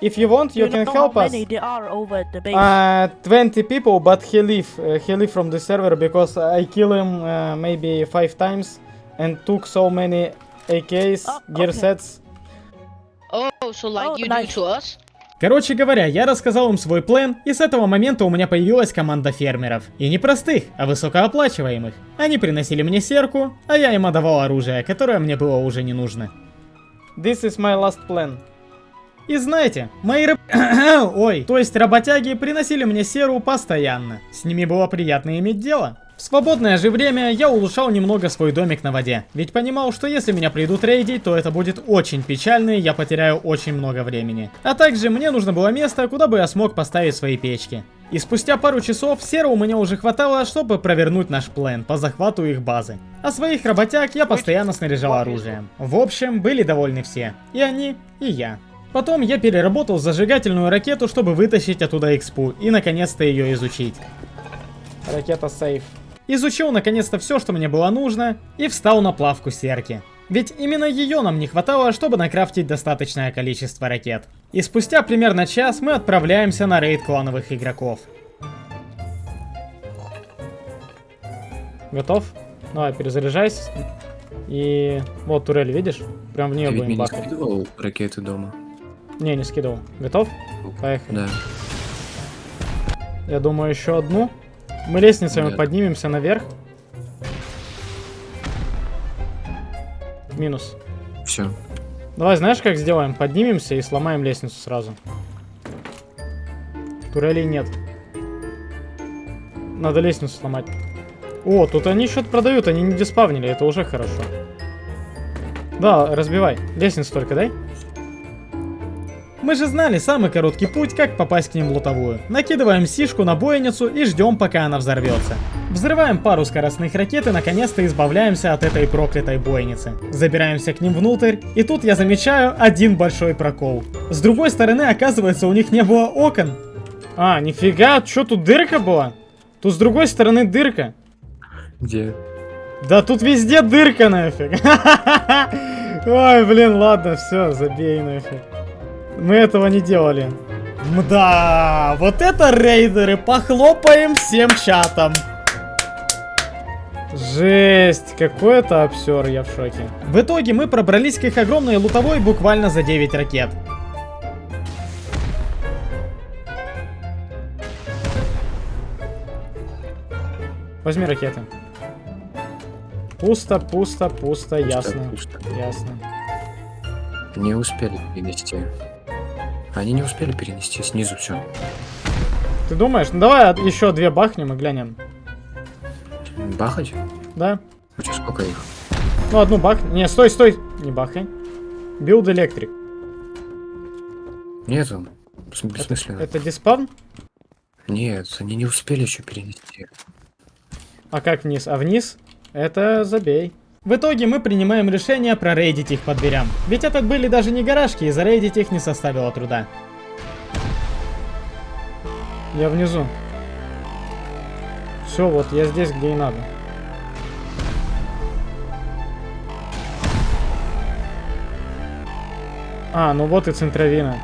If you want, you, Do can know help how us. many there are over the base? Uh, 20 people, but he leave. Uh, he leave from the server because I kill him uh, maybe five times and took so many AKs, Oh, gear sets. Oh, so like Oh, you nice. do to us? Короче говоря, я рассказал им свой план, и с этого момента у меня появилась команда фермеров. И не простых, а высокооплачиваемых. Они приносили мне серку, а я им отдавал оружие, которое мне было уже не нужно. This is my last plan. И знаете, мои раб... [coughs] Ой, то есть работяги приносили мне серу постоянно. С ними было приятно иметь дело. В свободное же время я улучшал немного свой домик на воде, ведь понимал, что если меня придут рейдить, то это будет очень печально и я потеряю очень много времени. А также мне нужно было место, куда бы я смог поставить свои печки. И спустя пару часов сера у меня уже хватало, чтобы провернуть наш план по захвату их базы. А своих работяг я постоянно снаряжал оружием. В общем, были довольны все. И они, и я. Потом я переработал зажигательную ракету, чтобы вытащить оттуда экспу и наконец-то ее изучить. Ракета сейф. Изучил наконец-то все, что мне было нужно, и встал на плавку серки. Ведь именно ее нам не хватало, чтобы накрафтить достаточное количество ракет. И спустя примерно час мы отправляемся на рейд клановых игроков. Готов? Давай, перезаряжайся. И вот турель, видишь? Прям в нее Ты будем мне не бахать. скидывал ракеты дома? Не, не скидывал. Готов? Поехали. Да. Я думаю, еще одну. Мы лестницами Да. поднимемся наверх. Минус. Все. Давай, знаешь, как сделаем? Поднимемся и сломаем лестницу сразу. Турелей нет. Надо лестницу сломать. О, тут они что-то продают, они не диспавнили, это уже хорошо. Да, разбивай. Лестницу только дай. Мы же знали самый короткий путь, как попасть к ним в лутовую. Накидываем сишку на бойницу и ждем, пока она взорвется. Взрываем пару скоростных ракет и наконец-то избавляемся от этой проклятой бойницы. Забираемся к ним внутрь, и тут я замечаю один большой прокол. С другой стороны, оказывается, у них не было окон. А, нифига, что тут дырка была? Тут с другой стороны дырка. Где? Да тут везде дырка нафиг. [laughs] Ой, блин, ладно, все, забей нафиг. Мы этого не делали. Мда, вот это рейдеры, похлопаем всем чатом. Жесть, какой это обсер, я в шоке. В итоге мы пробрались к их огромной лутовой буквально за 9 ракет. Возьми ракеты. Пусто, пусто, пусто, ясно. пусто. Ясно. Не успели перенести. Они не успели перенести снизу все. Ты думаешь? Ну давай еще две бахнем и глянем. Бахать? Да? У тебя сколько их? Ну одну бах. Не, стой, стой. Не бахай. Билд электрик. Нету. Бес- Бессмысленно. Это диспавн? Нет, они не успели еще перенести. А как вниз? А вниз? Это забей. В итоге мы принимаем решение прорейдить их по дверям. Ведь это были даже не гаражки, и зарейдить их не составило труда. Я внизу. Все, вот я здесь, где и надо. А, ну вот и центровина.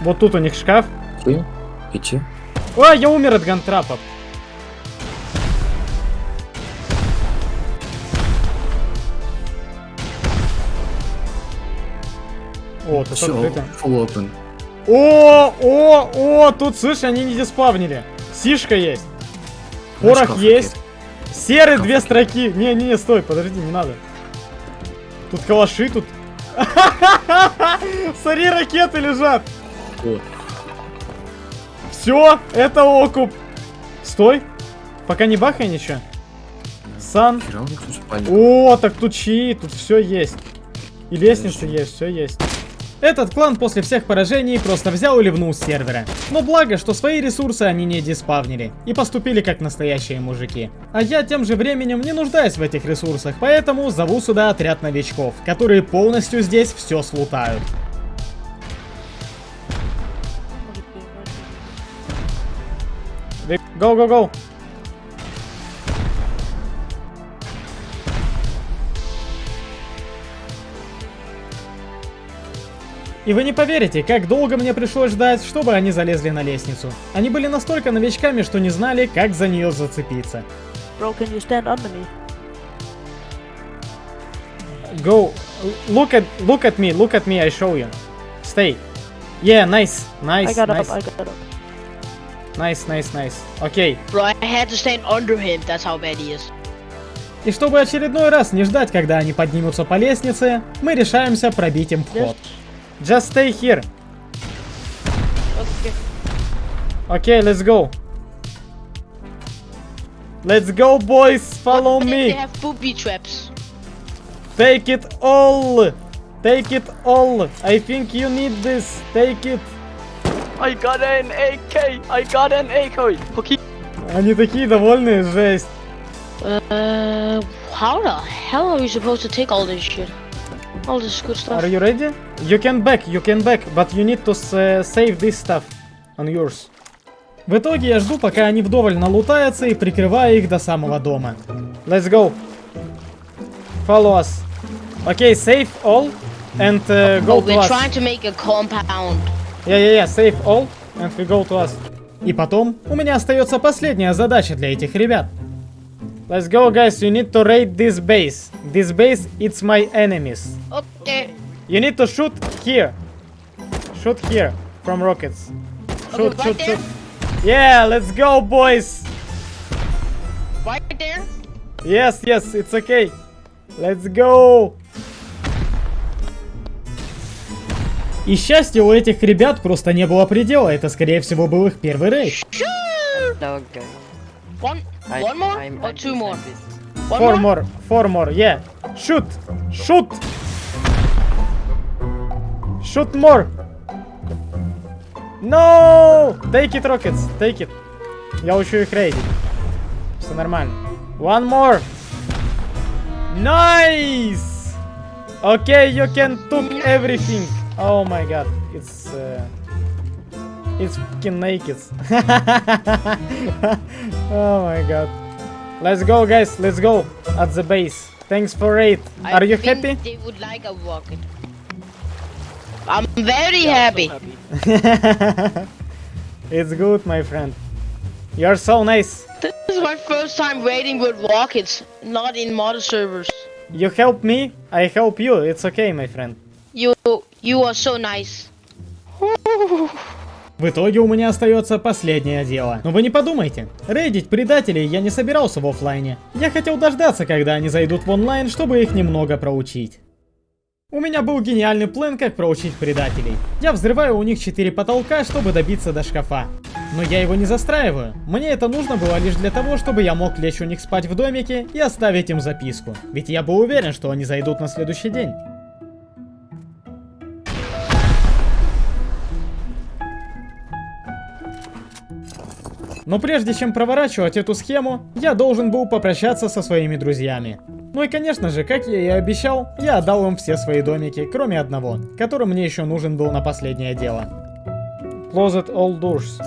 Вот тут у них шкаф. Идти? Идти? А, я умер от гантрапов. О, тут Все, открыто. full open. О, о, о, тут, слышь, они не диспавнили. Сишка есть. Порох шкаф есть. Серый Шкаф две строки. Не, не, не, стой, подожди, не надо. Тут калаши, тут. [laughs] Смотри, ракеты лежат. О. Все, это окуп. Стой. Пока не бахай ничего. Сан. О, так тут чьи, тут все есть. И лестница есть, все есть. Этот клан после всех поражений просто взял и ливнул с сервера. Но благо, что свои ресурсы они не диспавнили и поступили как настоящие мужики. А я тем же временем не нуждаюсь в этих ресурсах, поэтому зову сюда отряд новичков, которые полностью здесь все слутают. Go, go, go. И вы не поверите, как долго мне пришлось ждать, чтобы они залезли на лестницу. Они были настолько новичками, что не знали, как за нее зацепиться. Bro, can you stand under me? Go. Look at look at me. Look at me. I show you. Stay. Yeah, nice, nice, I got nice, up, I got up. nice, nice, nice. Okay. Bro, I had to stand under him. That's how bad he is. И чтобы очередной раз не ждать, когда они поднимутся по лестнице, мы решаемся пробить им вход. Just stay here. Okay. Okay, let's go. Let's go, boys. Follow What if me. They have booby traps. Take it all. Take it all. I think you need this. Take it. I got an AK! I got an AK! Okay. Они такие довольные, жесть. Uh, how the hell are we supposed to take all this shit? All this good stuff. Are you ready? You can back, you can back, but you need to save this stuff on yours. В итоге я жду, пока они вдоволь налутаются и прикрываю их до самого дома. Let's go. Follow us. Okay, save all and uh, go oh, to we're us. trying to make a compound. Yeah, yeah, yeah, save all and we go to us. И потом, у меня остается последняя задача для этих ребят. Let's go, guys. You need to raid this base. This base, it's my enemies. Okay. You need to shoot here. Shoot here from rockets. Shoot, Okay, shoot, right there. shoot. Yeah, let's go, boys. Right there. Yes, yes, it's okay. Let's go. И счастья у этих ребят просто не было предела, это скорее всего был их первый рейд. One, I- one more I'm- or I'm two this, more? I'm this. One Four more? more, four more, yeah. Shoot! Shoot! Shoot more! No! Take it, Rockets, take it. Я учу их рейдить. Все нормально. One more! Nice! Okay, you can took everything. Oh my god, it's... Uh, it's fucking naked. [laughs] [laughs] oh my god. Let's go, guys. Let's go at the base. Thanks for it. Are you think happy? They would like a rocket. I'm very happy. [laughs] it's good, my friend. You're so nice. This is my first time raiding with rockets, not in mod servers. You help me, I help you. It's okay, my friend. You, you are so nice. В итоге у меня остается последнее дело. Но вы не подумайте, рейдить предателей я не собирался в оффлайне. Я хотел дождаться, когда они зайдут в онлайн, чтобы их немного проучить. У меня был гениальный план, как проучить предателей. Я взрываю у них 4 потолка, чтобы добиться до шкафа. Но я его не застраиваю. Мне это нужно было лишь для того, чтобы я мог лечь у них спать в домике и оставить им записку. Ведь я был уверен, что они зайдут на следующий день. Но прежде чем проворачивать эту схему, я должен был попрощаться со своими друзьями. Ну и конечно же, как я и обещал, я отдал им все свои домики, кроме одного, который мне еще нужен был на последнее дело. Closed all doors.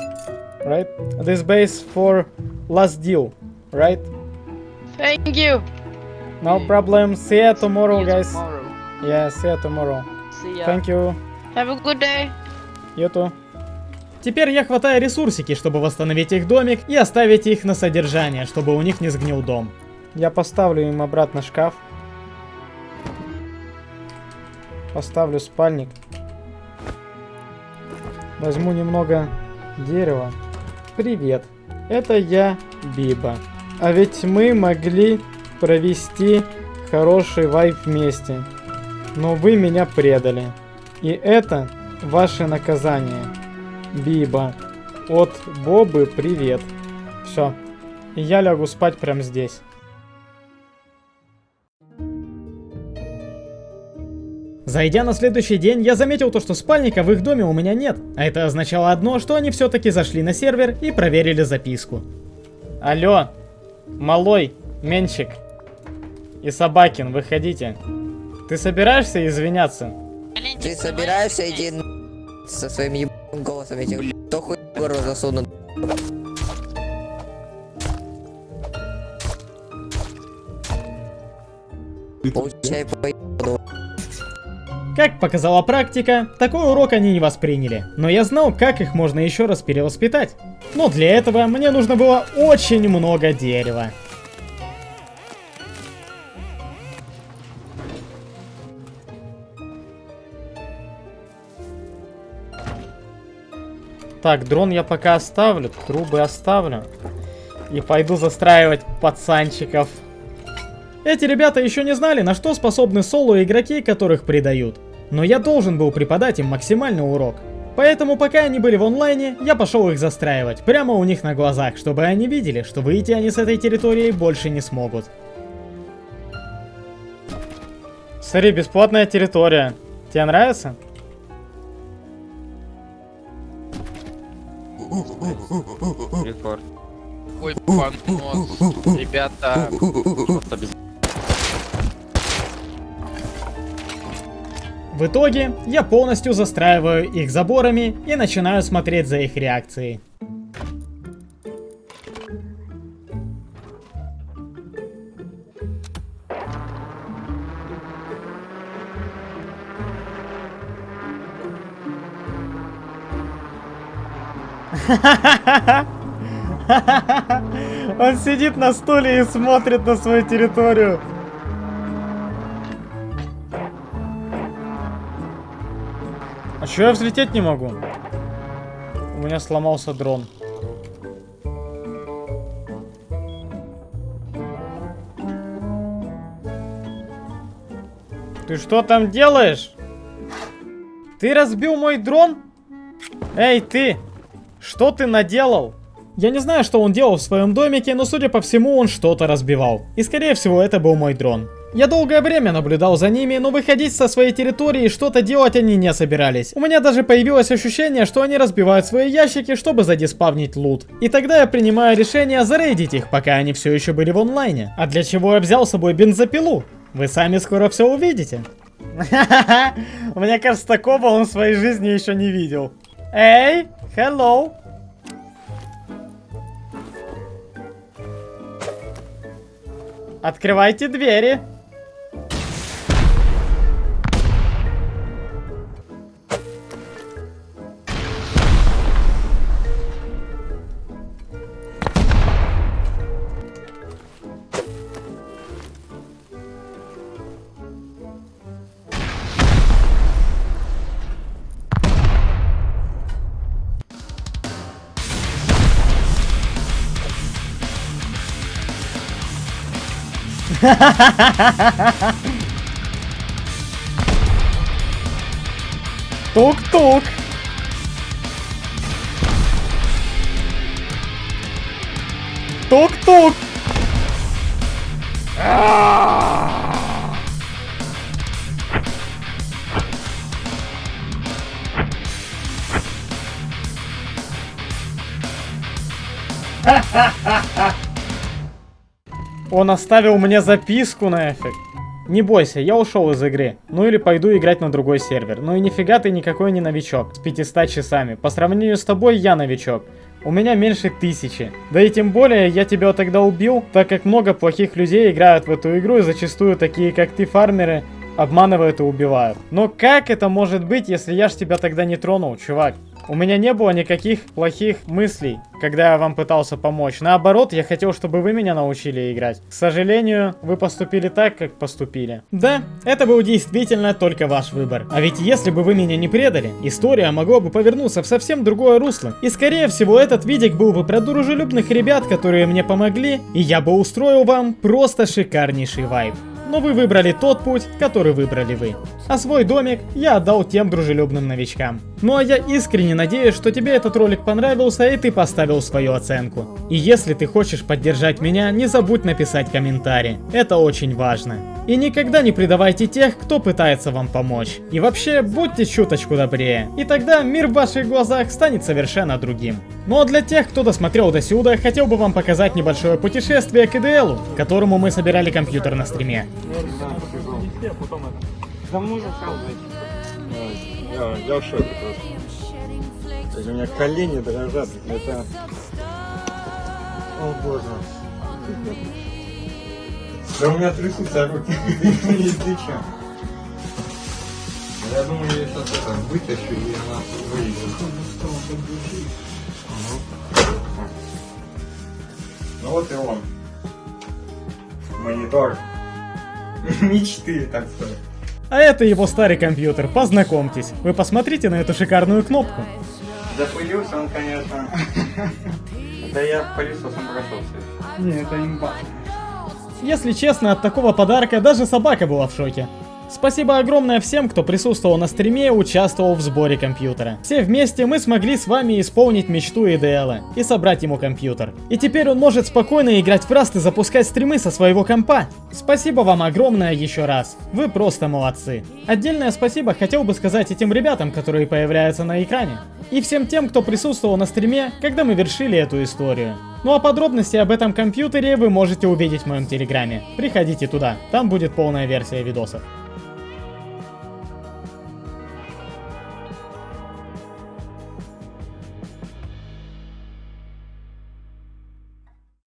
Right? This base for last deal. Right? Thank you. No problem. See you tomorrow, guys. Tomorrow. Yeah, see you tomorrow. See ya. Thank you. Have a good day. You too. Теперь я хватаю ресурсики, чтобы восстановить их домик и оставить их на содержание, чтобы у них не сгнил дом. Я поставлю им обратно шкаф. Поставлю спальник. Возьму немного дерева. Привет, это я, Биба. А ведь мы могли провести хороший вайп вместе. Но вы меня предали. И это ваше наказание. Биба. От Бобы привет. Все. И я лягу спать прямо здесь. Зайдя на следующий день, я заметил то, что спальника в их доме у меня нет. А это означало одно, что они все-таки зашли на сервер и проверили записку. Алло, малой, Менчик и Собакин, выходите. Ты собираешься извиняться? Ты собираешься идти н- со своим голосом этих кто хуй горло засунут? Получай по. Как показала практика, такой урок они не восприняли. Но я знал, как их можно еще раз перевоспитать. Но для этого мне нужно было очень много дерева. Так, дрон я пока оставлю, трубы оставлю. И пойду застраивать пацанчиков. Эти ребята еще не знали, на что способны соло-игроки, которых предают. Но я должен был преподать им максимальный урок. Поэтому пока они были в онлайне, я пошел их застраивать, прямо у них на глазах, чтобы они видели, что выйти они с этой территории больше не смогут. Смотри, бесплатная территория. Тебе нравится? Рекорд. Ой, понос. Ребята. В итоге, я полностью застраиваю их заборами и начинаю смотреть за их реакцией. [laughs] Он сидит на стуле и смотрит на свою территорию. А чё я взлететь не могу? У меня сломался дрон. Ты что там делаешь? Ты разбил мой дрон? Эй, ты! Что ты наделал? Я не знаю, что он делал в своем домике, но судя по всему, он что-то разбивал. И скорее всего, это был мой дрон. Я долгое время наблюдал за ними, но выходить со своей территории и что-то делать они не собирались. У меня даже появилось ощущение, что они разбивают свои ящики, чтобы задиспавнить лут. И тогда я принимаю решение зарейдить их, пока они все еще были в онлайне. А для чего я взял с собой бензопилу? Вы сами скоро все увидите. [laughs] Мне кажется, такого он в своей жизни еще не видел. Эй, hello. Открывайте двери. Тук-тук. Тук-тук. Он оставил мне записку нафиг. Не бойся, я ушел из игры. Ну или пойду играть на другой сервер. Ну и нифига ты никакой не новичок. С 500 часами. По сравнению с тобой я новичок. У меня меньше тысячи. Да и тем более я тебя тогда убил, так как много плохих людей играют в эту игру и зачастую такие как ты фармеры обманывают и убивают. Но как это может быть, если я ж тебя тогда не тронул, чувак? У меня не было никаких плохих мыслей, когда я вам пытался помочь. Наоборот, я хотел, чтобы вы меня научили играть. К сожалению, вы поступили так, как поступили. Да, это был действительно только ваш выбор. А ведь если бы вы меня не предали, история могла бы повернуться в совсем другое русло. И скорее всего, этот видик был бы про дружелюбных ребят, которые мне помогли, и я бы устроил вам просто шикарнейший вайб но вы выбрали тот путь, который выбрали вы. А свой домик я отдал тем дружелюбным новичкам. Ну а я искренне надеюсь, что тебе этот ролик понравился и ты поставил свою оценку. И если ты хочешь поддержать меня, не забудь написать комментарий. Это очень важно. И никогда не предавайте тех, кто пытается вам помочь. И вообще, будьте чуточку добрее. И тогда мир в ваших глазах станет совершенно другим. Ну а для тех, кто досмотрел до сюда, хотел бы вам показать небольшое путешествие к IDL, которому мы собирали компьютер на стриме. Я, я в шоке просто. У меня колени дрожат. Это... О боже. Да у меня трясутся руки. Если что. Я думаю, я сейчас это вытащу и она выйдет. Ну вот и он. Монитор. [laughs] Мечты, так сказать. А это его старый компьютер, познакомьтесь. Вы посмотрите на эту шикарную кнопку. Запылился он, конечно. [laughs] Да я пылесосом прошелся. Не, это имба. Если честно, от такого подарка даже собака была в шоке. Спасибо огромное всем, кто присутствовал на стриме и участвовал в сборе компьютера. Все вместе мы смогли с вами исполнить мечту Идеала и собрать ему компьютер. И теперь он может спокойно играть в Раст и запускать стримы со своего компа. Спасибо вам огромное еще раз. Вы просто молодцы. Отдельное спасибо хотел бы сказать этим ребятам, которые появляются на экране. И всем тем, кто присутствовал на стриме, когда мы вершили эту историю. Ну а подробности об этом компьютере вы можете увидеть в моем телеграме. Приходите туда, там будет полная версия видосов.